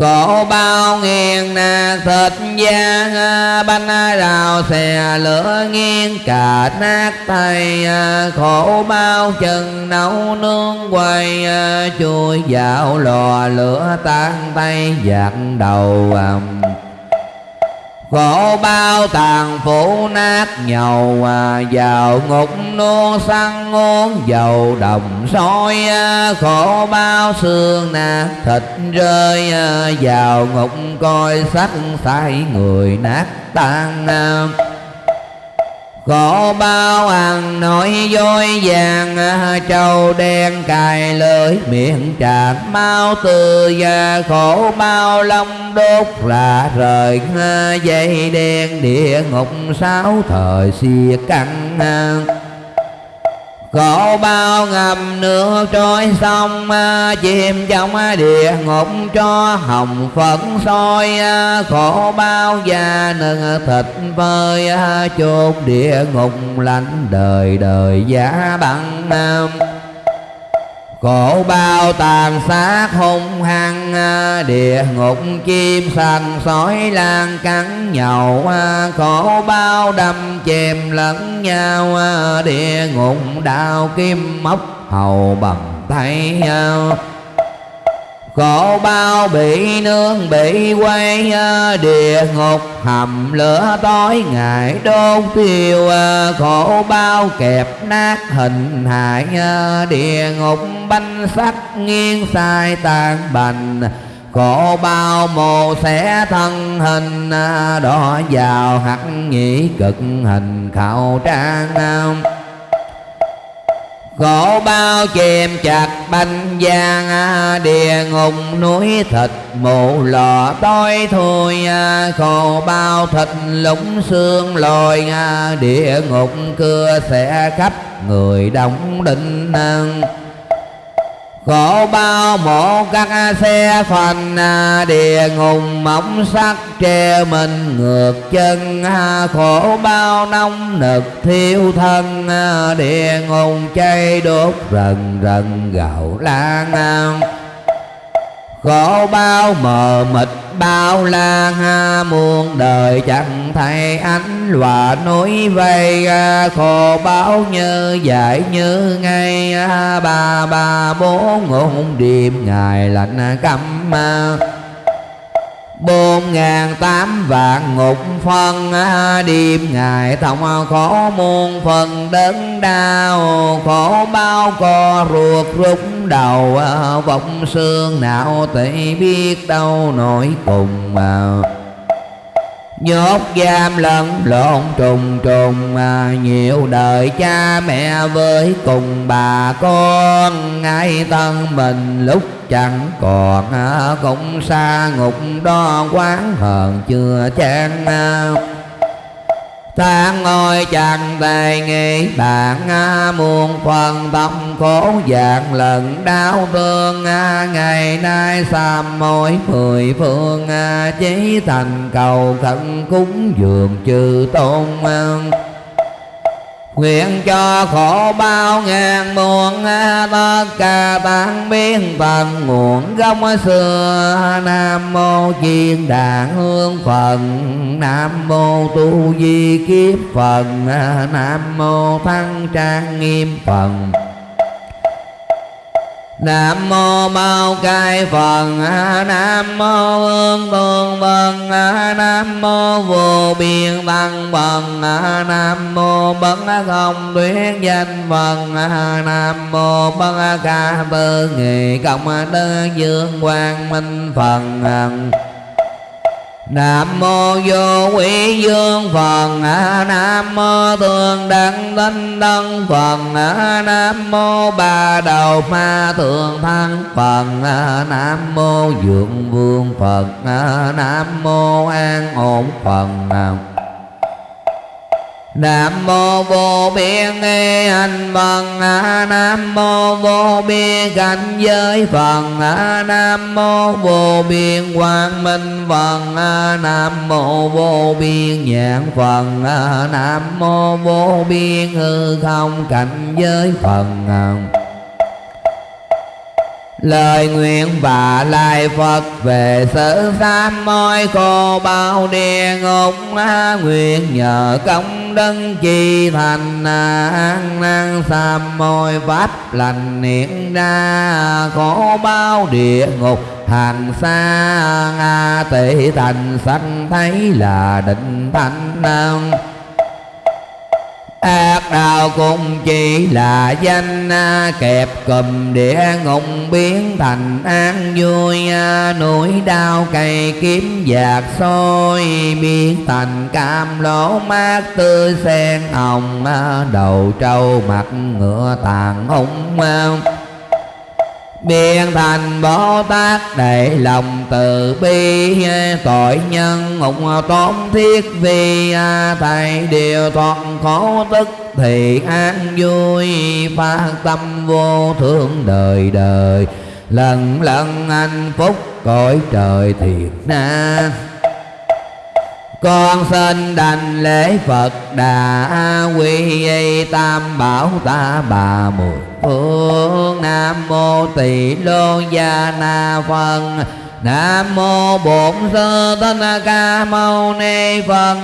Cổ bao nghiêng nát thịt da, Bánh rào xè, lửa nghiêng cả nát tay, Khổ bao chân nấu nướng quay, Chui dạo lò, lửa tan tay, giặt đầu Khổ bao tàn phủ nát nhầu à, Vào ngục nô săn ngôn dầu đồng soi à, Khổ bao xương nát thịt rơi à, Vào ngục coi sắc sai người nát tan à. Khổ bao ăn nổi dối vàng à, Trâu đen cài lưỡi, miệng tràn mau từ và khổ bao lông đốt là rời à, dây đen địa ngục, sáu thời xìa căng à. Khổ bao ngầm nước trôi sông à, Chìm trong địa ngục cho hồng phấn soi Khổ à. bao da nâng thịt phơi à, Chốt địa ngục lạnh đời đời giá băng Khổ bao tàn sát hung hăng, Địa ngục chim xanh sói lan cắn nhậu Khổ bao đâm chèm lẫn nhau, Địa ngục đao kim móc hầu bằng tay Khổ bao bị nương bị quay à, Địa ngục hầm lửa tối. Ngày đốt tiêu à, Khổ bao kẹp nát hình hại à, Địa ngục banh sắt nghiêng sai tàn bành. Khổ bao mồ xẻ thân hình Đỏ vào hắc nhĩ cực hình khảo trang Khổ bao chìm chặt banh giang à, Địa ngục núi thịt mụ lò. Tối thui à, Khổ bao thịt lũng xương lồi à, Địa ngục cưa sẽ khắp người đóng định khổ bao mộ các xe phần à, địa hùng mỏng sắc tre mình ngược chân. À, khổ bao nông nực thiêu thân à, địa hùng cháy đốt rần rần gạo lan. Khổ bao mờ mịt bao la ha muôn đời chẳng thay ánh lòa núi vây à, khổ báo như dạy như ngay à, ba ba bốn ngôn điềm ngày lạnh căm à bốn ngàn tám vạn ngục phân à, đêm ngày thông khổ muôn phần đớn đau. Khổ bao co ruột rút đầu à, vọng xương não tỷ biết đâu nổi cùng nhốt giam lẫn lộn trùng trùng à, nhiều đời cha mẹ với cùng bà con. Ai thân mình lúc chẳng còn à, cũng xa ngục đó quán hờn chưa chán à, tháng ngồi chẳng tay nghĩ bạn muôn phần tâm khổ dạng lần đau thương ngày nay xàm mỗi mười phương chí thành cầu khẩn cúng dường chư tôn Nguyện cho khổ bao ngàn muôn à, Tất cả tan biến tận nguồn gốc xưa. Nam mô chiên đàn hương phần Nam mô tu di kiếp phần à, Nam mô thăng trang nghiêm phần Nam mô bao cai phật Nam mô ương tương vân. Nam mô vô biên tăng phật Nam mô bất không tuyết danh phật Nam mô bất ca tư nghị cộng Đức dương quang minh phật Nam mô vô quý dương Phật Nam mô thường đăng tinh tân Phật Nam mô ba đầu ma thường thăng Phật Nam mô dượng vương Phật, Nam mô an ổn Phật. Nam mô vô biên nghi hành Phật Nam mô vô biên cảnh giới Phật. Nam mô vô biên quang minh Phật. Nam mô vô biên nhãn Phật. Nam mô vô biên hư không cảnh giới Phật. Lời nguyện và lai Phật về sự sám môi cô bao địa ngục. Nguyện nhờ công đấng chi thành an năng sam môi pháp lành niệm ra Khổ bao địa ngục hàng xa. Tỷ thành sanh thấy là định thanh năng ác đạo cũng chỉ là danh à, kẹp cầm địa ngục biến thành an vui à, nỗi đau cây kiếm giạt sôi biến thành cam lỗ mát tươi sen hồng à, đầu trâu mặt ngựa tàn hung biên thành bồ tát, để lòng từ bi, tội nhân ngục tốn thiết vì thầy điều thoát khổ tức thì an vui phát tâm vô thương đời đời. Lần lần hạnh phúc cõi trời thiệt na con xin đành lễ Phật Đà quy y tam bảo ta bà mười phương Nam mô tỳ lô gia na phân Nam mô Bổn Sư Thích Ca Mâu Ni Phật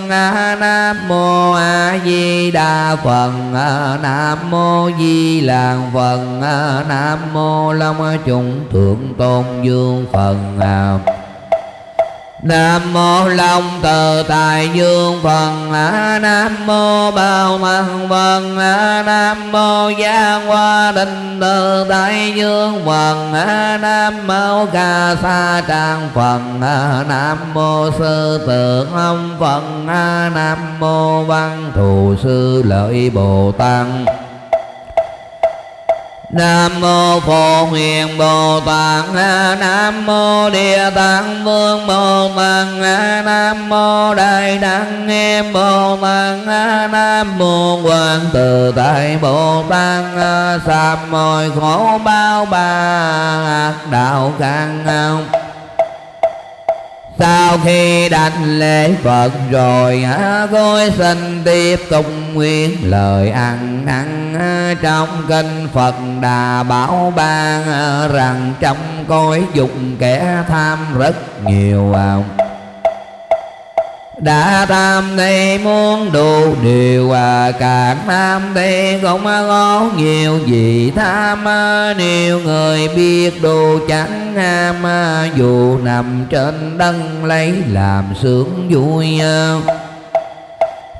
Nam mô A Di Đà Phật Nam mô Di lặc Phật Nam mô Long Trung Thượng Tôn Dương Phật Nam mô Long Từ Tài Dương Phật Nam mô Bao Thân Phật Nam mô Giang Hoa Định Từ Tài Dương Phật Nam mô Ca Sa Trang Phật Nam mô Sư Tượng Ông Phật Nam mô Văn Thù Sư Lợi Bồ Tát. Nam mô Phổ hiền Bồ Tát. Nam mô Địa Tạng Vương Bồ Tát. Nam mô Đại Đăng Nghiêm Bồ Tát. Nam mô Quang Từ Tại Bồ Tát. Sám mọi khổ bao ba đạo căn sau khi đảnh lễ Phật rồi Tôi xin tiếp tục nguyện lời ăn ăn Trong kinh Phật Đà bảo ban Rằng trong cõi dục kẻ tham rất nhiều à đã tham thì muốn đủ điều à càng tham thì không có nhiều gì tham à. nhiều người biết đồ chẳng ham à, dù nằm trên đất lấy làm sướng vui à.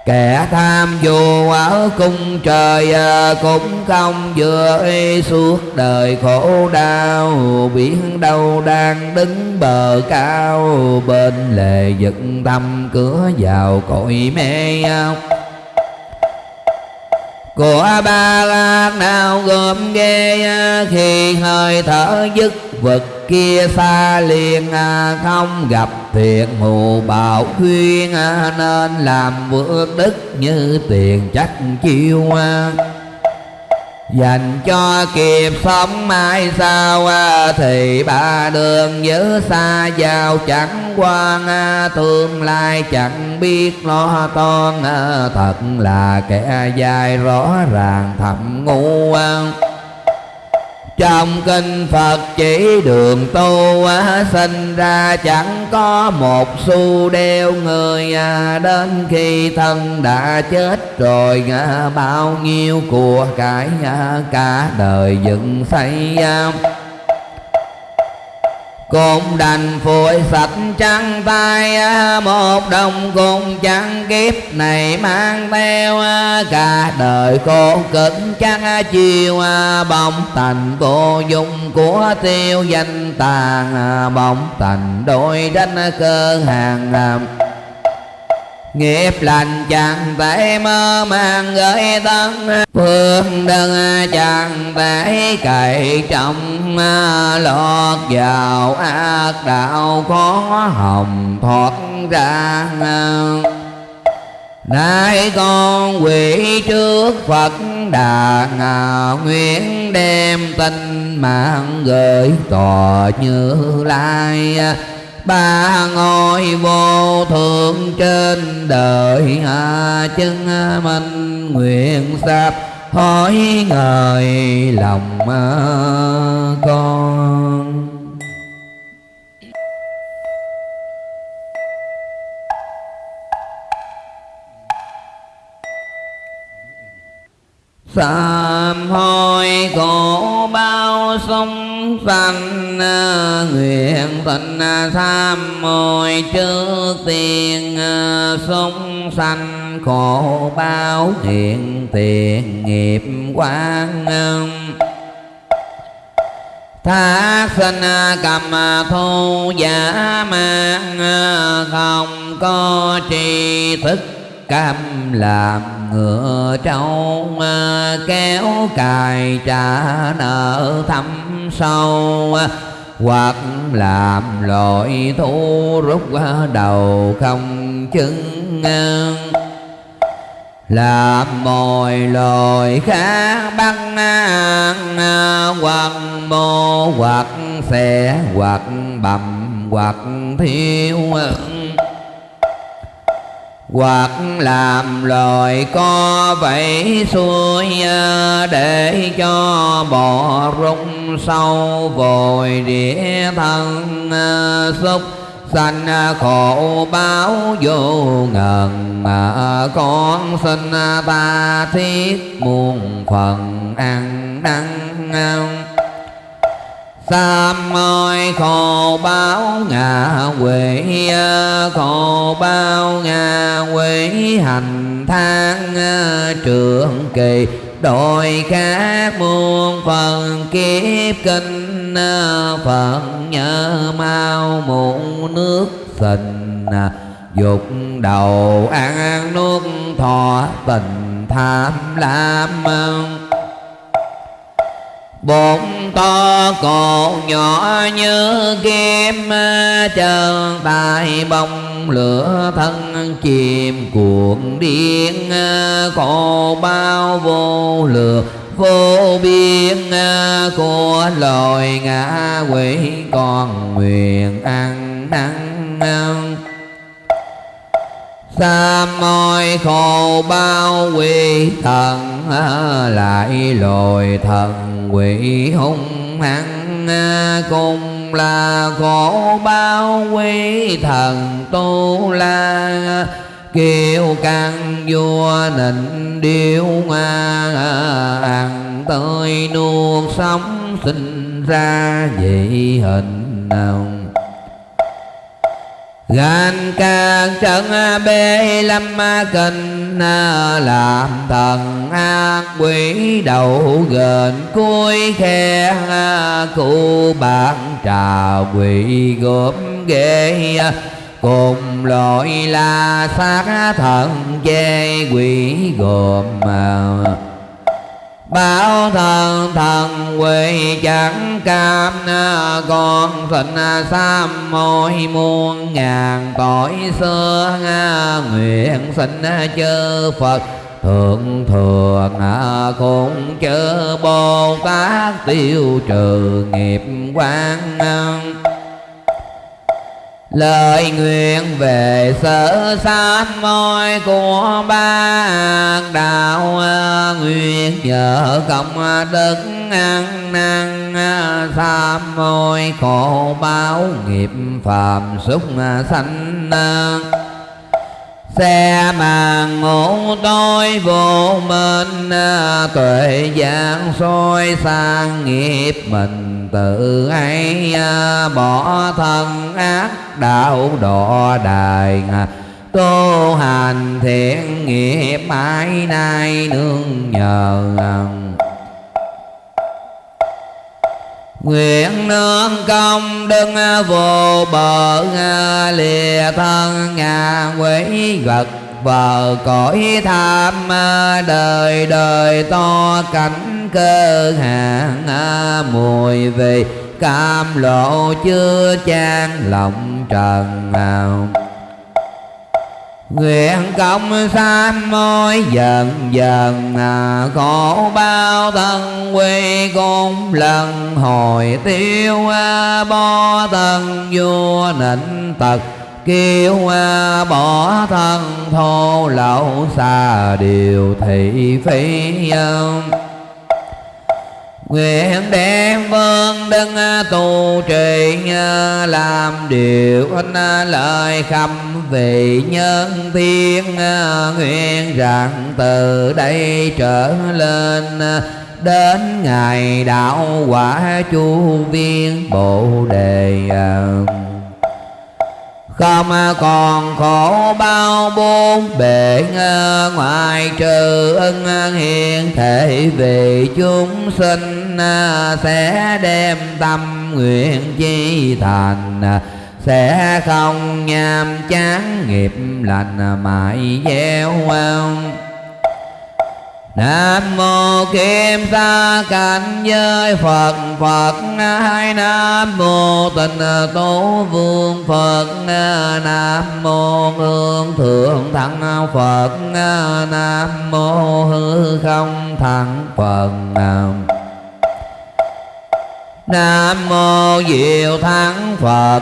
Kẻ tham vô ở cung trời à, cũng không vừa y suốt đời khổ đau. Biển đâu đang đứng bờ cao, bên lề dựng tâm cửa vào cội mê của ba la nào gồm ghê à, khi hơi thở dứt vật kia xa liền à, không gặp thiện hù bảo khuyên à, nên làm vượt đức như tiền chắc chiêu à. dành cho kịp sống mai sau thì ba đường giữ xa vào chẳng quan tương lai chẳng biết lo toan thật là kẻ dài rõ ràng thầm ngu trong kinh Phật chỉ đường tu sinh ra chẳng có một xu đeo người à. đến khi thân đã chết rồi à, bao nhiêu của cải à, cả đời dựng xây cũng đành phủi sạch trắng tay à, một đồng cùng chẳng kiếp này mang theo à, cả đời khổ cực chẳng à, chiều bóng thành vô dụng của tiêu danh tàn bóng thành đôi đánh cơ hàng nghiệp lành chẳng thể mơ màng gửi thân phương đơn chẳng thể cậy trọng. Lọt vào ác đạo khó hồng thoát ra. Nay con quỷ trước Phật Đà ngào nguyện đem tình mạng gửi tòa như lai ba ngôi vô thượng trên đời hạ chân minh nguyện sắp hỏi ngời lòng con. Sám hối khổ bao sông sanh ờ, nguyện tình ờ, tham mồi trước tiên ờ, sông sanh. Khổ bao hiện tiền nghiệp quan thác sinh cầm thu giả mang không có tri thức cam làm ngựa trâu à, kéo cài trả nợ thăm sâu à, hoặc làm lội thu rút à, đầu không chứng làm mồi lồi khác bắt hoặc mô, hoặc xe hoặc bầm, hoặc thiếu hoặc làm loài co vậy xuôi à, để cho bò rung sâu vội địa thân à, xúc sanh à, khổ báo vô ngần, mà con xin ta thiết muôn phần ăn năn. Tam ngôi khổ báo ngạ quỷ Khổ báo ngạ quỷ hành thang trường kỳ. Đội khác muôn phần kiếp kinh phận nhớ mau muộn nước tình Dục đầu ăn nuốt thọ tình tham lam bụng to cổ nhỏ như kim chân tay bông lửa thân chìm cuộn điên. Khổ bao vô lượng vô biên. Của loài ngã quỷ còn nguyện ăn năn sa môi khổ bao quỷ thần Lại lồi thần quỷ hung hăng Cùng là khổ bao quỷ thần tu la. Kiều căn vua nịnh điêu nga Ăn tươi nuốt sống sinh ra dị hình nào gan can trận bê lâm kinh, làm thần ác quỷ đầu gần cuối khe cụ bạn trà quỷ gốm ghê. Cùng loại là xác thần chê quỷ gồm Bảo thần thần quỷ chẳng cam à, Con sinh à, sam môi muôn ngàn tội xưa à, Nguyện sinh chư Phật. Thượng thường cũng chớ Bồ Tát, tiêu trừ nghiệp quan Lời nguyện về sở sát môi của ba đạo, Nguyện nhờ công đức ăn năng Sám môi khổ báo nghiệp phàm xúc sanh xe màn ngủ tối vô minh à, tuệ giảng soi sang nghiệp mình. Tự ấy à, bỏ thân ác đạo độ đài tu hành thiện nghiệp mãi nay nương nhờ Nguyện nương công đừng vô bờ, lìa thân ngàn quỷ vật vờ cõi tham đời đời to cảnh cơ hạn mùi vị. Cam lộ chưa chan lòng trần nào. Nguyện công sanh môi dần dần à, khổ bao thân quy cung lần hồi tiêu à, bo thân vua nịnh tật kêu à, bỏ thân thô lậu xa điều thị phi Nguyện đem vân đấng à, tu trì à, Làm điều anh à, lời khâm vị nhân thiên Nguyện rằng từ đây trở lên Đến ngày đạo quả chu viên Bồ đề Tâm còn khổ bao bốn bể ngoài trừ ân hiền thể Vì chúng sinh à, sẽ đem tâm nguyện chi thành à, sẽ không nhàm chán nghiệp lành mãi gieo hoang Nam mô Kim Sa Cảnh giới Phật. Phật hai Nam mô Tịnh Tố Vương Phật. Nam mô Hương Thượng Thắng Phật. Nam mô Hư Không Thắng Phật. Nam Nam mô Diệu Thắng Phật.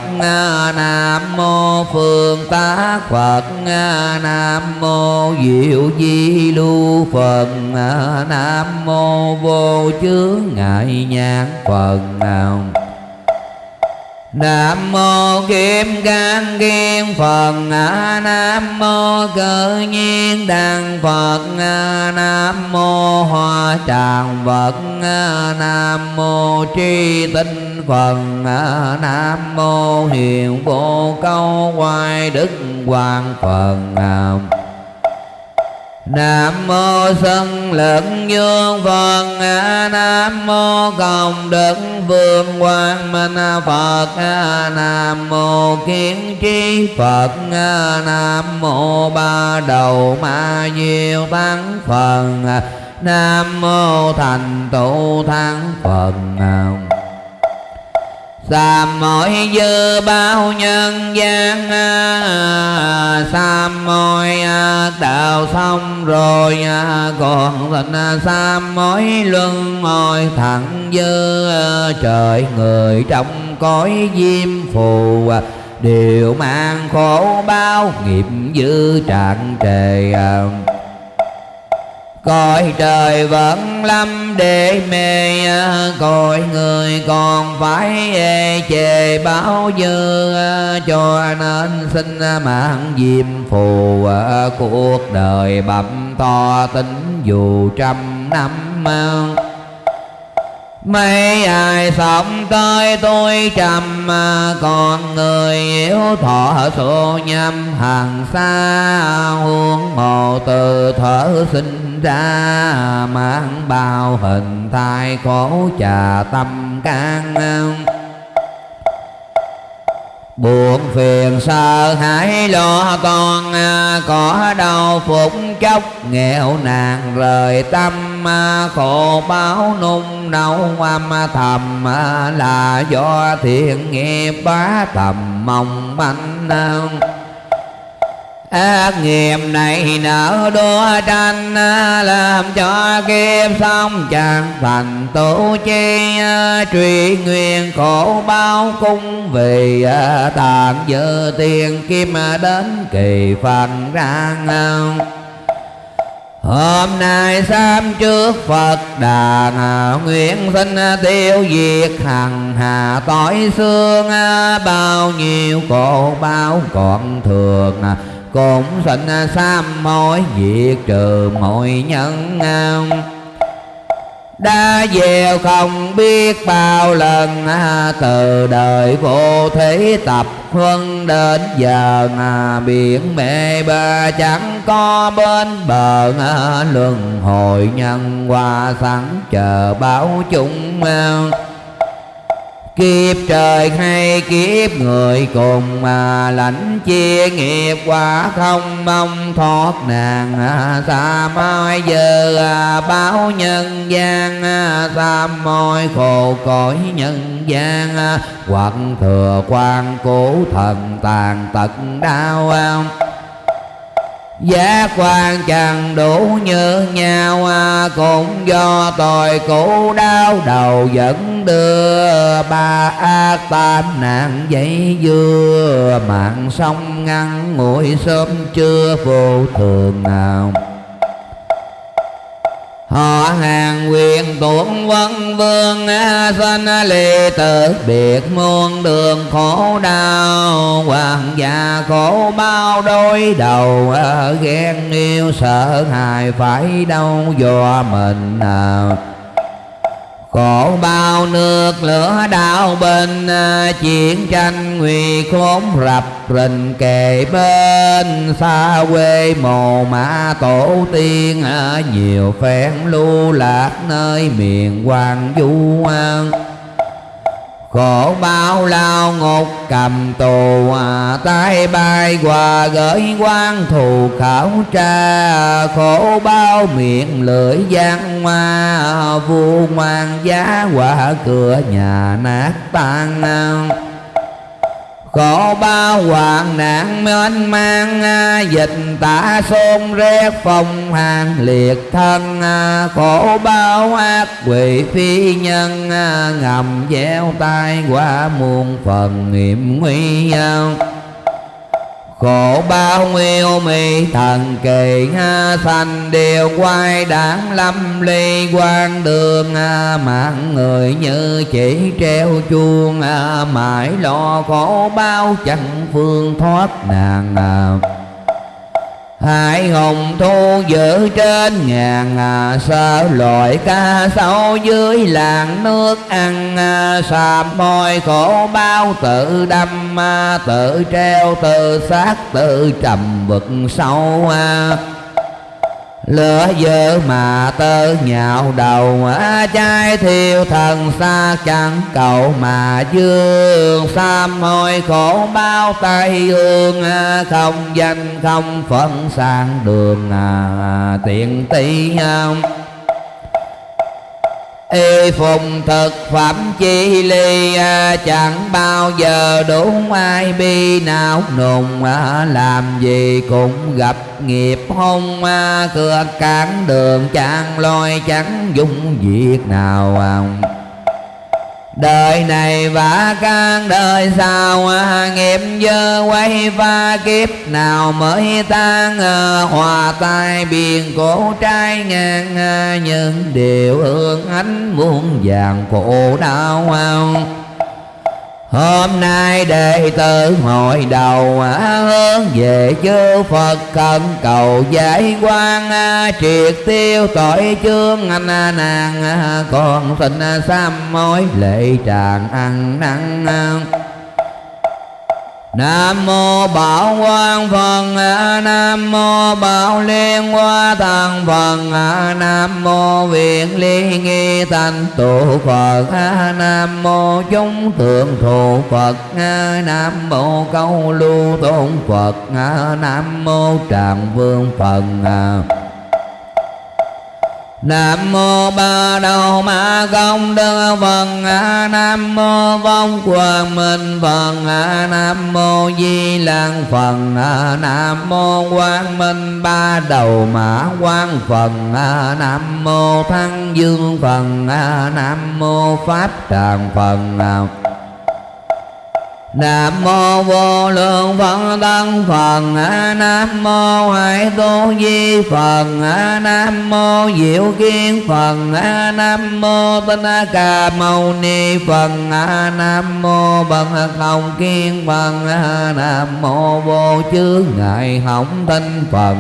Nam mô Phương tá Phật. Nam mô Diệu Di Lưu Phật. Nam mô Vô Chướng Ngại Nhãn Phật. nào Nam mô Kim Cang Kiên Phật. Nam mô Cơ Nhiên Đàn Phật. Nam mô Hoa Tràng Phật Nam mô Tri Tinh Phật. Nam mô Hiền Vô Câu Hoài Đức Hoàng Phật. Nam mô Sân Lực Dương Phật. Nam mô Công Đức Vương Quang Minh Phật. Nam mô Kiến Trí Phật. Nam mô Ba Đầu Ma Diệu Tăng Phật Nam mô Thành Tụ Thắng Phật Nam mỗi dư bao nhân gian Sàm mỗi đạo xong rồi à, Còn thịnh sàm mỗi luân hồi thẳng dư à, Trời người trong cõi diêm phù à, đều mang khổ bao nghiệp dư trạng trề Cõi trời vẫn lâm để mê Cõi người còn phải ê chề, báo dư Cho nên xin mạng diêm phù Cuộc đời bậm to tính dù trăm năm Mấy ai sống tới tôi trầm Còn người yếu thọ số nhâm. Hàng xa Huống hồ từ thở sinh ra, Mang bao hình thai khổ, trà tâm can Buồn phiền sợ hãi lo con à, Có đau phục chốc. Nghèo nàn rời tâm à, Khổ báo nung nấu âm thầm à, Là do thiện nghiệp bá tầm mong manh ác nghiệp này nở đua tranh à, làm cho kiếp sống chẳng thành tổ chi à, truy nguyên khổ bao cung vì à, tàn dơ tiền kim đến kỳ phần rang Hôm nay sám trước Phật đà Nguyện xin tiêu diệt hằng hà tối xương Bao nhiêu khổ bao còn thường cũng xin à, sám mối diệt trừ mọi nhân à. đã gieo không biết bao lần à, từ đời vô thế tập huân đến giờ biển mê ba chẳng có bên bờ luân hồi nhân qua sẵn chờ báo chúng Kiếp trời hay kiếp người cùng mà lãnh chia nghiệp quả không, mong thoát nạn. À, xa mai giờ à, báo nhân gian à, xa môi khổ cõi nhân gian. Hoặc thừa quan cố thần tàn tật đau giá quan chẳng đủ như nhau à, Cũng do tội cũ đau đầu dẫn đưa Ba ác tam nạn dây dưa. Mạng sông ngăn nguội sớm chưa vô thường nào họ hàng quyền tuấn vân vương à, sinh à, lì tử. Biệt muôn đường khổ đau, hoàng gia khổ bao đôi đầu à, ghen yêu sợ hài phải đau do mình nào. Khổ bao nước lửa đau bên à, Chiến tranh nguy khốn rập rình kề bên. Xa quê mồ mã tổ tiên à, Nhiều phen lưu lạc nơi miền hoàng du an khổ bao lao ngục cầm tù à, tay bay qua gửi quan thù khảo tra. Khổ bao miệng lưỡi gian hoa vua ngoan giá quả cửa nhà nát tan khổ bao hoạn nạn mênh mang à, dịch tả xôn rét phong hàng liệt thân à, khổ bao ác quỷ phi nhân à, ngầm gieo tai qua muôn phần nghiệm nguy nhau khổ bao nhiêu mi thần kỳ ha sanh đều quay đáng lâm ly quan đường à, mạng người như chỉ treo chuông à, mãi lo khổ bao chẳng phương thoát nàng Hải hùng thu giữ trên ngàn à, Sợ loại ca sâu dưới làng nước ăn à, Sàm môi khổ bao tự đâm à, Tự treo tự xác tự trầm vực sâu à lửa dơ mà tơ nhạo đầu chai trai thiêu thần xa chẳng cầu mà dương. Sam hồi khổ bao tay hương không danh không phận sang đường à, tiện tỷ y phùng thực phẩm chi ly à, chẳng bao giờ đủ ai bi nào nùng à, làm gì cũng gặp nghiệp hung cửa à, cưa cản đường chẳng loi chẳng dung việc nào Đời này và các đời sau, Nghiệp dơ quay pha kiếp nào mới tan Hòa tai biển cổ trai ngang, Những điều hương ánh muôn vàng khổ đau. Hôm nay đệ tử hội đầu à, hướng về chư Phật cần cầu giải quan à, triệt tiêu tội chương anh à, nàng con xin sám mối lệ tràn ăn năn Nam mô Bảo Quang Phật Nam mô Bảo Liên Hoa Thần Phật Nam mô Viện Ly Nghi Thành Tụ Phật Nam mô Chúng Thượng Thụ Phật Nam mô Câu Lưu Tôn Phật Nam mô Tràng Vương Phật Nam mô Ba Đầu Ma Công Đức Phật Nam mô Vong Quang Minh Phật Nam mô Di Lăng Phật Nam mô Quang Minh Ba Đầu Mã Quang Phật Nam mô Thăng Dương Phật Nam mô Pháp Tràng Phật Nam mô vô lượng Phật tăng Phật Nam mô Hải Tôn Di Phật Nam mô Diệu Kiên Phật Nam mô Tinh Ca Mâu Ni Phật Nam mô Bậc Không Kiên Phật Nam mô Vô Chướng Ngại Hồng Tinh Phật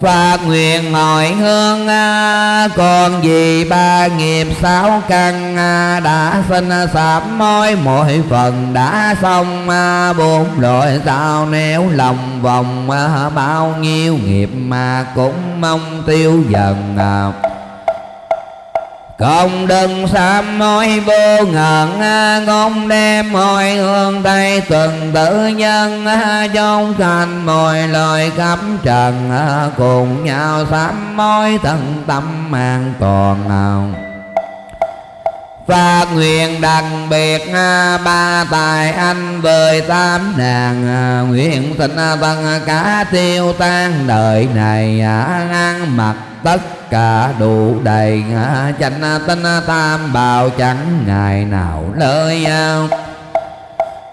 Phát nguyện ngồi hương à, Còn gì ba nghiệp sáu căn à, Đã sinh sạp mối mỗi phần đã xong à, Bốn loại sao nếu lòng vòng Bao nhiêu nghiệp mà cũng mong tiêu dần công đừng sám nói vô ngần à, ngôn đem mọi hương tây tuần tử nhân trong thành mọi lời khắp trần à, cùng nhau sám mối thân tâm an toàn nào. Phát nguyện đặc biệt à, ba tài anh với tám nàng Nguyện thịnh tất vâng, cả tiêu tan đời này ăn mặc tất cả đủ đầy chánh tinh tam bảo chẳng ngày nào lơi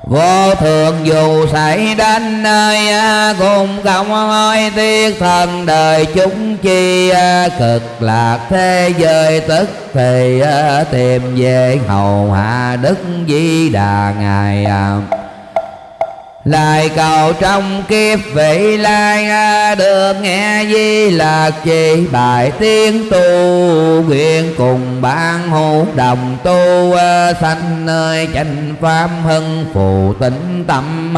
Vô thường dù xảy đến nơi Cùng không ơi tiếc thần đời chúng chi, Cực lạc thế giới tức thì, Tìm về hầu hạ đức di đà ngài lại cầu trong kiếp vị lai được nghe di lạc chỉ bài tiếng tu, nguyện cùng ban hữu đồng tu sanh nơi chánh pháp hưng phù tĩnh tâm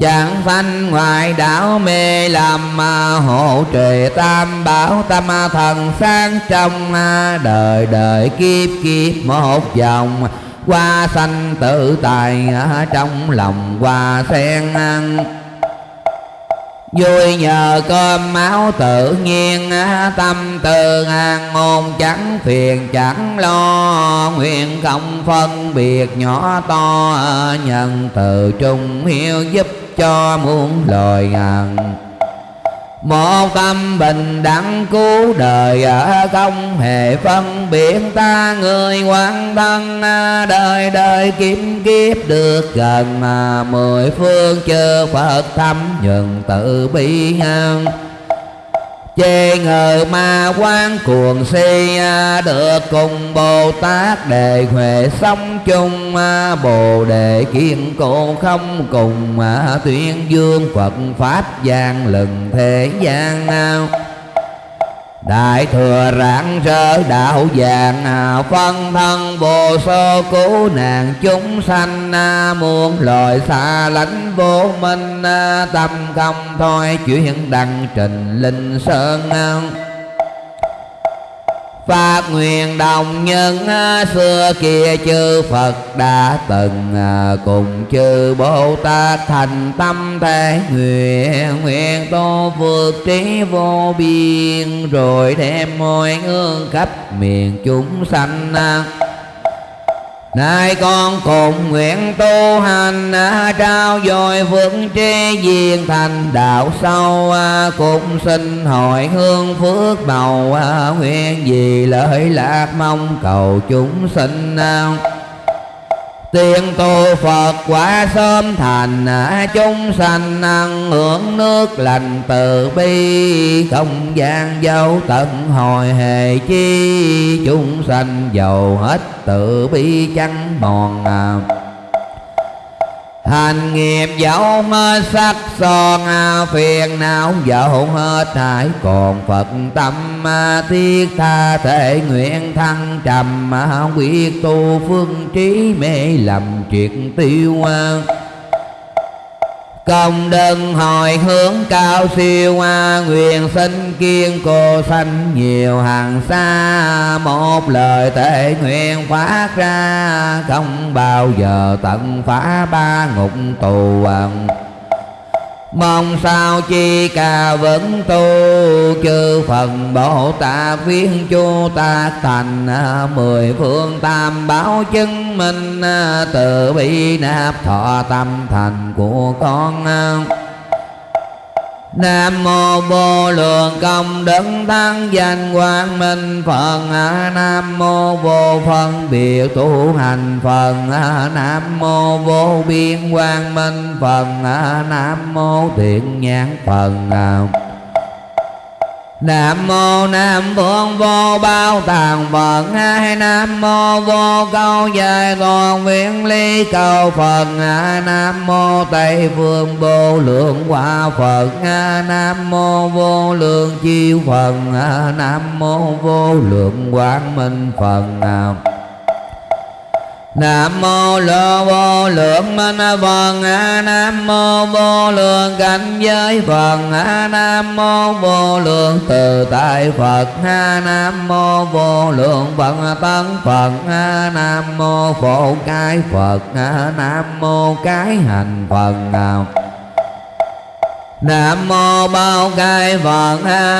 Chẳng sanh ngoài đảo mê làm hộ trì tam bảo tâm thần sáng trong đời đời kiếp kiếp một vòng qua sanh tự tài trong lòng qua sen ăn Vui nhờ cơm máu tự nhiên, Tâm từ an ôn chẳng phiền, chẳng lo. Nguyện không phân biệt nhỏ to, Nhân từ trung hiếu giúp cho muôn loài ngàn một tâm bình đẳng cứu đời ở không hề phân biệt. Ta người quan thân đời đời kiếm kiếp được gần mười phương chư Phật thâm nhuần tự bi hăng chê ngờ ma quan cuồng si à, được cùng bồ tát đề huệ sống chung à, bồ đề kiên cố không cùng à, tuyên dương phật pháp gian lừng thế gian Đại thừa rạng rỡ đạo vàng à, Phân thân vô số cứu nạn chúng sanh à, Muôn loài xa lánh vô minh à, Tâm không thôi, chuyển đăng trình linh sơn Phát nguyện đồng nhân à, xưa kia chư Phật đã từng à, cùng chư Bồ Tát thành tâm thể nguyện nguyện tô vượt trí vô biên, rồi đem mọi hương khắp miền chúng sanh à, Nay con cùng nguyện tu hành Trao dồi vững trí viên thành. Đạo sâu à, Cũng xin hội hương phước màu à, Nguyện gì lợi lạc mong cầu chúng sinh à. Tiên tu Phật quả sớm thành à, Chúng sanh ăn hưởng nước lành từ bi, Không gian dấu tận hồi hề chi, Chúng sanh giàu hết tự bi chẳng mòn à. Hành nghiệp dẫu hết sắc son Phiền não dẫu hết hải còn Phật tâm à, Thiết tha thể nguyện thăng trầm à, Quyết tu phương trí mê lầm triệt tiêu à công đơn hồi hướng cao siêu hoa, nguyện sinh kiên cô sanh nhiều hàng xa. Một lời tệ nguyện phát ra, không bao giờ tận phá ba ngục tù Mong sao chi ca vẫn tu, Chư phần Bồ Tát viên chu ta thành à, Mười phương tam bảo chứng minh à, Từ bi nạp thọ tâm thành của con à. Nam mô vô lượng công đức thắng danh quang minh Phật. Nam mô vô phân biệt tu hành Phật. Nam mô vô biên quang minh Phật. Nam mô thiện nhãn Phật. Nam mô Nam Phương Vô Bao Tàng Phật. Hai Nam mô Vô Câu Dài Toàn viễn Ly Cầu Phật. Nam mô Tây Phương Vô Lượng Quả Phật. Nam mô Vô Lượng Chiêu Phật. Nam mô Vô Lượng Quang Minh Phật. Nam mô lô vô lượng minh Phật Nam mô vô lượng cảnh giới Phật Nam mô vô lượng từ tại Phật. Nam mô vô lượng Phật tấn Phật. Nam mô phổ cái Phật. Nam mô cái hành Phật. Nam mô bao cai Phật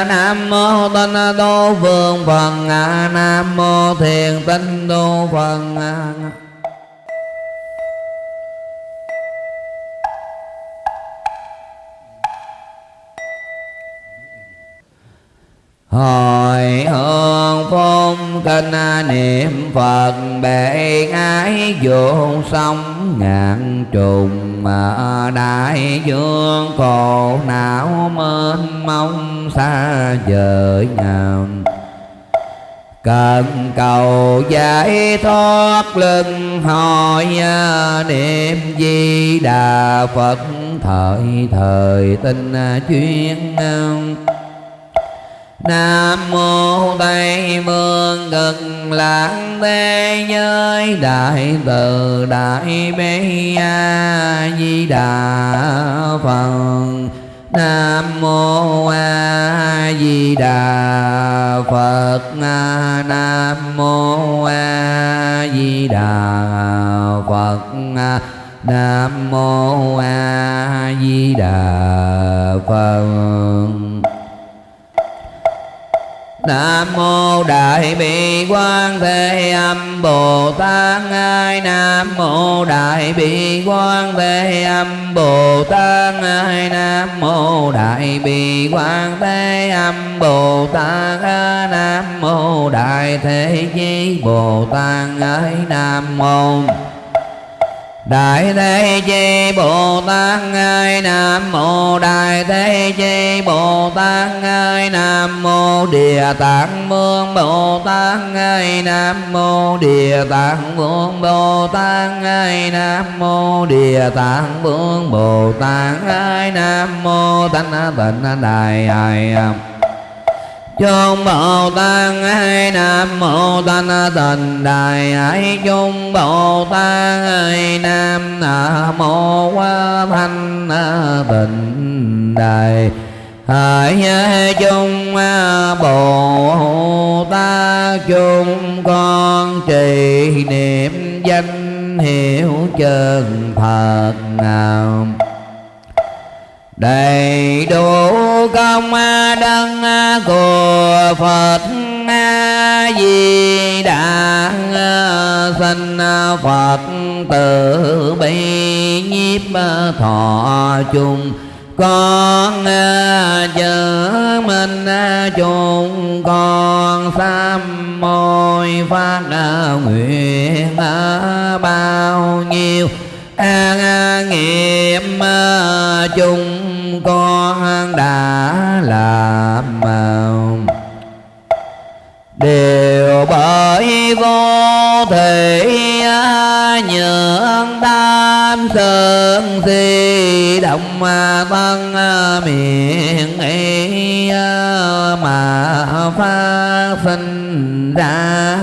Nam mô tinh tu phương Phật Nam mô thiền tinh tu Phật Hồi hương phong kinh niệm Phật, bệ ái vô sông ngàn trùng. Mà đại dương cổ não mênh mông, xa vời ngàn. Cần cầu giải thoát lưng hồi niệm di đà phật. Thời thời tinh chuyên Nam mô Tây Phương cực lạc thế giới đại từ đại bi a di đà phật. Nam mô A Di Đà Phật. Nam mô A Di Đà Phật. Nam mô A Di Đà Phật. Nam mô Đại Bi quan Thế Âm Bồ Tát Ai Nam mô Đại Bi quan Thế Âm Bồ Tát Ai Nam mô Đại Bi quan Thế Âm Bồ Tát Nam mô Đại Thế Chí Bồ Tát Ai Nam mô Đại Thế Chi Bồ Tát Ngài Nam Mô Đại Thế Chi Bồ Tát Ngài Nam Mô Địa Tạng Vương Bồ Tát Ngài Nam Mô Địa Tạng Vương Bồ Tát Ngài Nam Mô Địa Tạng Vương Bồ Tát Ngài Nam Mô Tánh Tịnh Đại Hải Chung Bồ Tát Ai Nam Mô Thanh Tịnh Đại Ai Chung Bồ Tát Ai Nam Mô Thanh Tịnh Đại Hỡi chung Bồ Tát chung con trì niệm danh hiệu chân Phật nào đầy đủ công đấng của Phật A Di Đà sinh phật tử bi nhiếp thọ chung con chữ minh chung con sám môi phát nguyện bao nhiêu an nghiệp chung làm đều bởi vô thị nhượng tam sơn si động tân miệng ấy mà phát sinh ra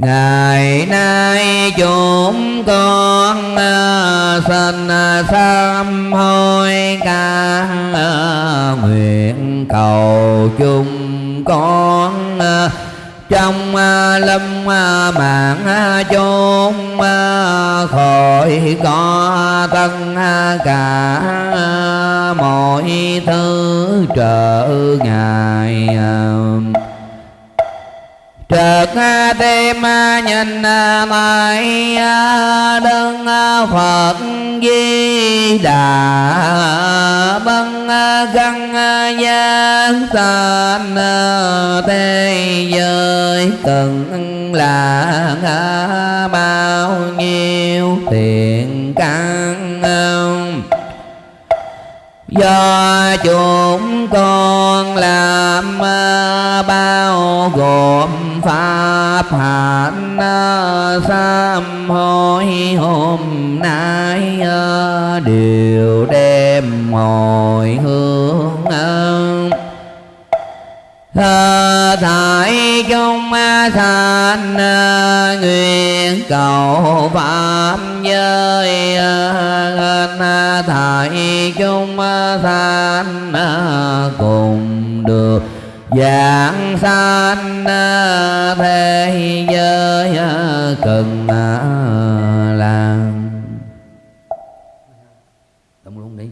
ngày nay chúng con ờ, xin ờ, sám hối ca ờ, nguyện cầu chung con trong lâm mạng chốn khỏi có tất cả mọi thứ trợ ngài Trật tim nhìn mãi à, đơn à, Phật Di Đà Bân à, găng gian san thế giới cần là bao nhiêu tiền căn do chúng con làm bao gồm pháp hạnh sám hối hôm nay ờ, đều đem hồi hướng thải chúng San ờ, nguyện cầu pháp giới thải chúng San ờ, cùng được giảng sanh thế giới cần à, làm. Tông luôn đi.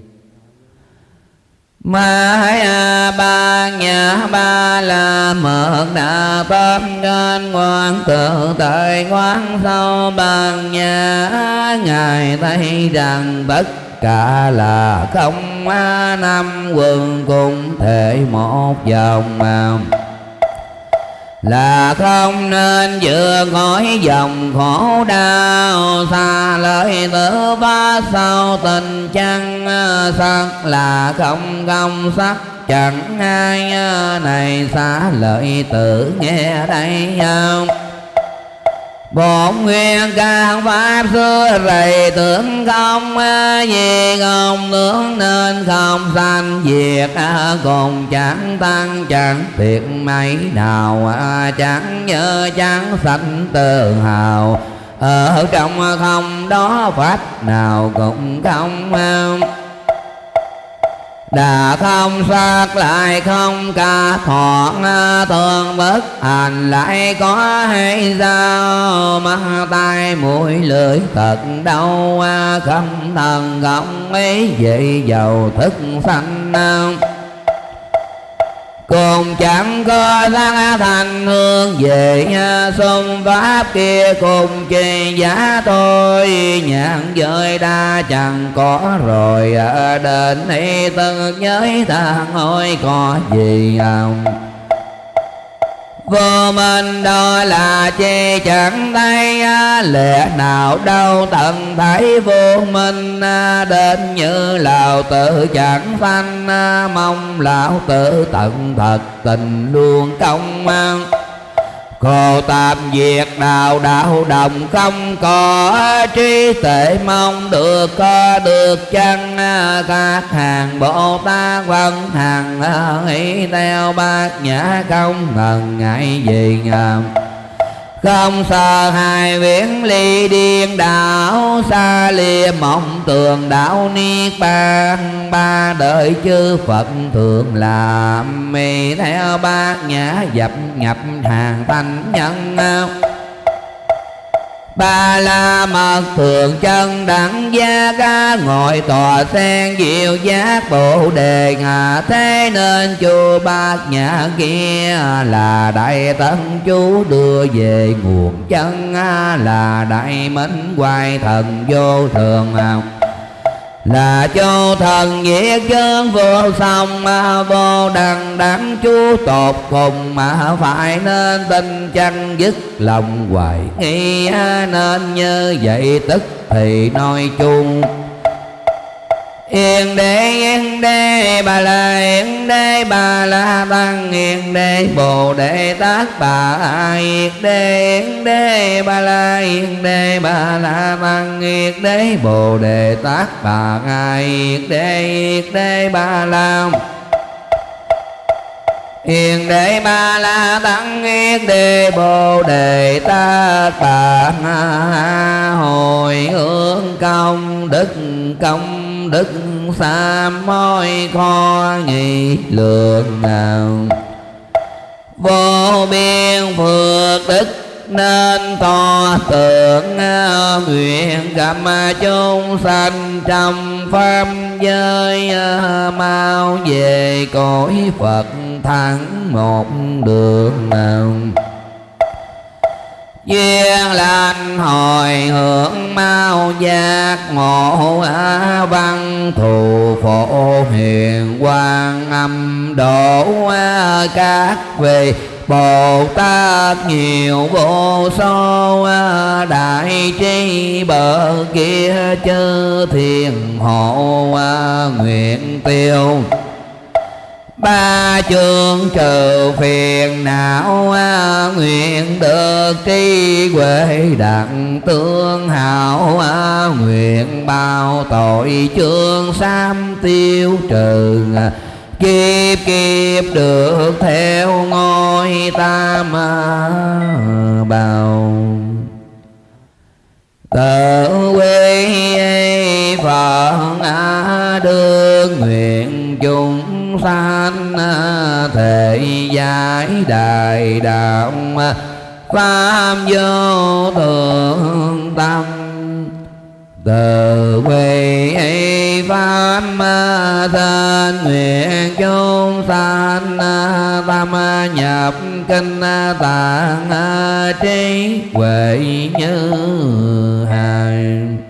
À, ba nhà ba là mượn đà tâm trên ngoan tự tại quán sâu bằng nhà. Ngài thấy rằng tất cả là không năm quần cùng thể một dòng mà là không nên vừa khỏi dòng khổ đau, xa lời tử ba sau tình chăng ờ, sắc là không công sắc. Chẳng ai ờ, này xa lợi tử nghe đây không? Bổn nguyên các pháp xưa rầy tưởng không Vì à, không tướng nên không sanh diệt à, Cùng chẳng tăng chẳng thiệt mấy nào à, Chẳng nhớ chẳng sanh tự hào. Ở trong không đó pháp nào cũng không Đà không sát lại không ca thọ thường bất hành lại có hay sao mắt tai mũi lưỡi thật đau không thần không ấy vậy giàu thức sanh cùng chẳng có sáng thành hương về xung pháp kia cùng chi giá tôi nhãn giới đa chẳng có rồi à, đến đây từng nhớ thang ôi có gì không? Vô minh đó là chi chẳng thấy Lẽ nào đâu tận thấy vô minh Đến như lão tự chẳng sanh Mong lão tự tận thật tình luôn công Cô tạm diệt đạo đạo đồng không có trí tuệ mong được, có được chăng? Các hàng Bồ Tát văn hàng nghĩ theo bát nhã không ngần ngại gì ngầm không sợ hai viễn ly điên đảo xa lìa mộng tường đạo niết bàn, ba đời chư phật thường làm. Mì theo bát nhã dập nhập hàng thanh nhân ba la mật thường chân đẳng gia ca ngồi tòa sen diệu giác bồ đề ngà thế nên chu bát nhã kia là đại tân chú đưa về nguồn chân à, là đại minh hoài thần vô thường là cho thần diệt chân vô song, mà vô đằng đẳng chú tột cùng, mà phải nên tin chăng dứt lòng hoài nghi. Nên như vậy tức thì nói chung Yên đế yên đế, bà la yên đế, bà la tăng yên đế, bồ đề tát bà yên đế yên đế, bà la yên đế, bà la tăng yên đế, bồ đề tát bà yên đế yên đế, bà la Hiền đệ ba la tăng yết đề bồ đề ta bà hồi hướng công đức công đức xa môi kho nghị lượng nào. Vô biên phước đức nên to tượng à, nguyện gặp chúng sanh trong pháp giới à, mau về cõi phật thắng một đường nào duyên lành hồi hưởng mau giác ngộ văn. Thù phổ hiền quang âm độ các vị. Bồ Tát nhiều vô số đại trí bờ kia chư thiên hộ nguyện tiêu ba chương trừ phiền não à, nguyện được tri huệ đặng tương hảo à, nguyện bao tội chương sam tiêu trừ kiếp kiếp được theo ngôi tam à, bào tự quy phật đương nguyện chung chúng sanh thể giải đại đạo pháp vô thượng tâm, từ quy pháp thân nguyện chúng sanh, tâm nhập kinh tạng, trí huệ như hàng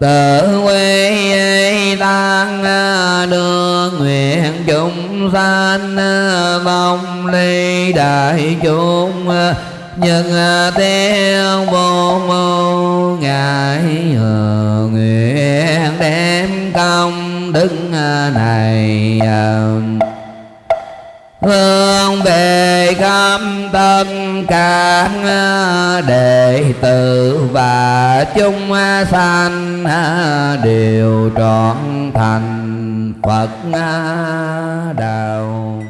tự quy tăng à, đưa nguyện chúng sanh à, vong ly đại chúng à, nhân theo vô mô ngài nguyện đem công đức này Hương về khắp tất cả đệ tử và chúng sanh đều trọn thành Phật đạo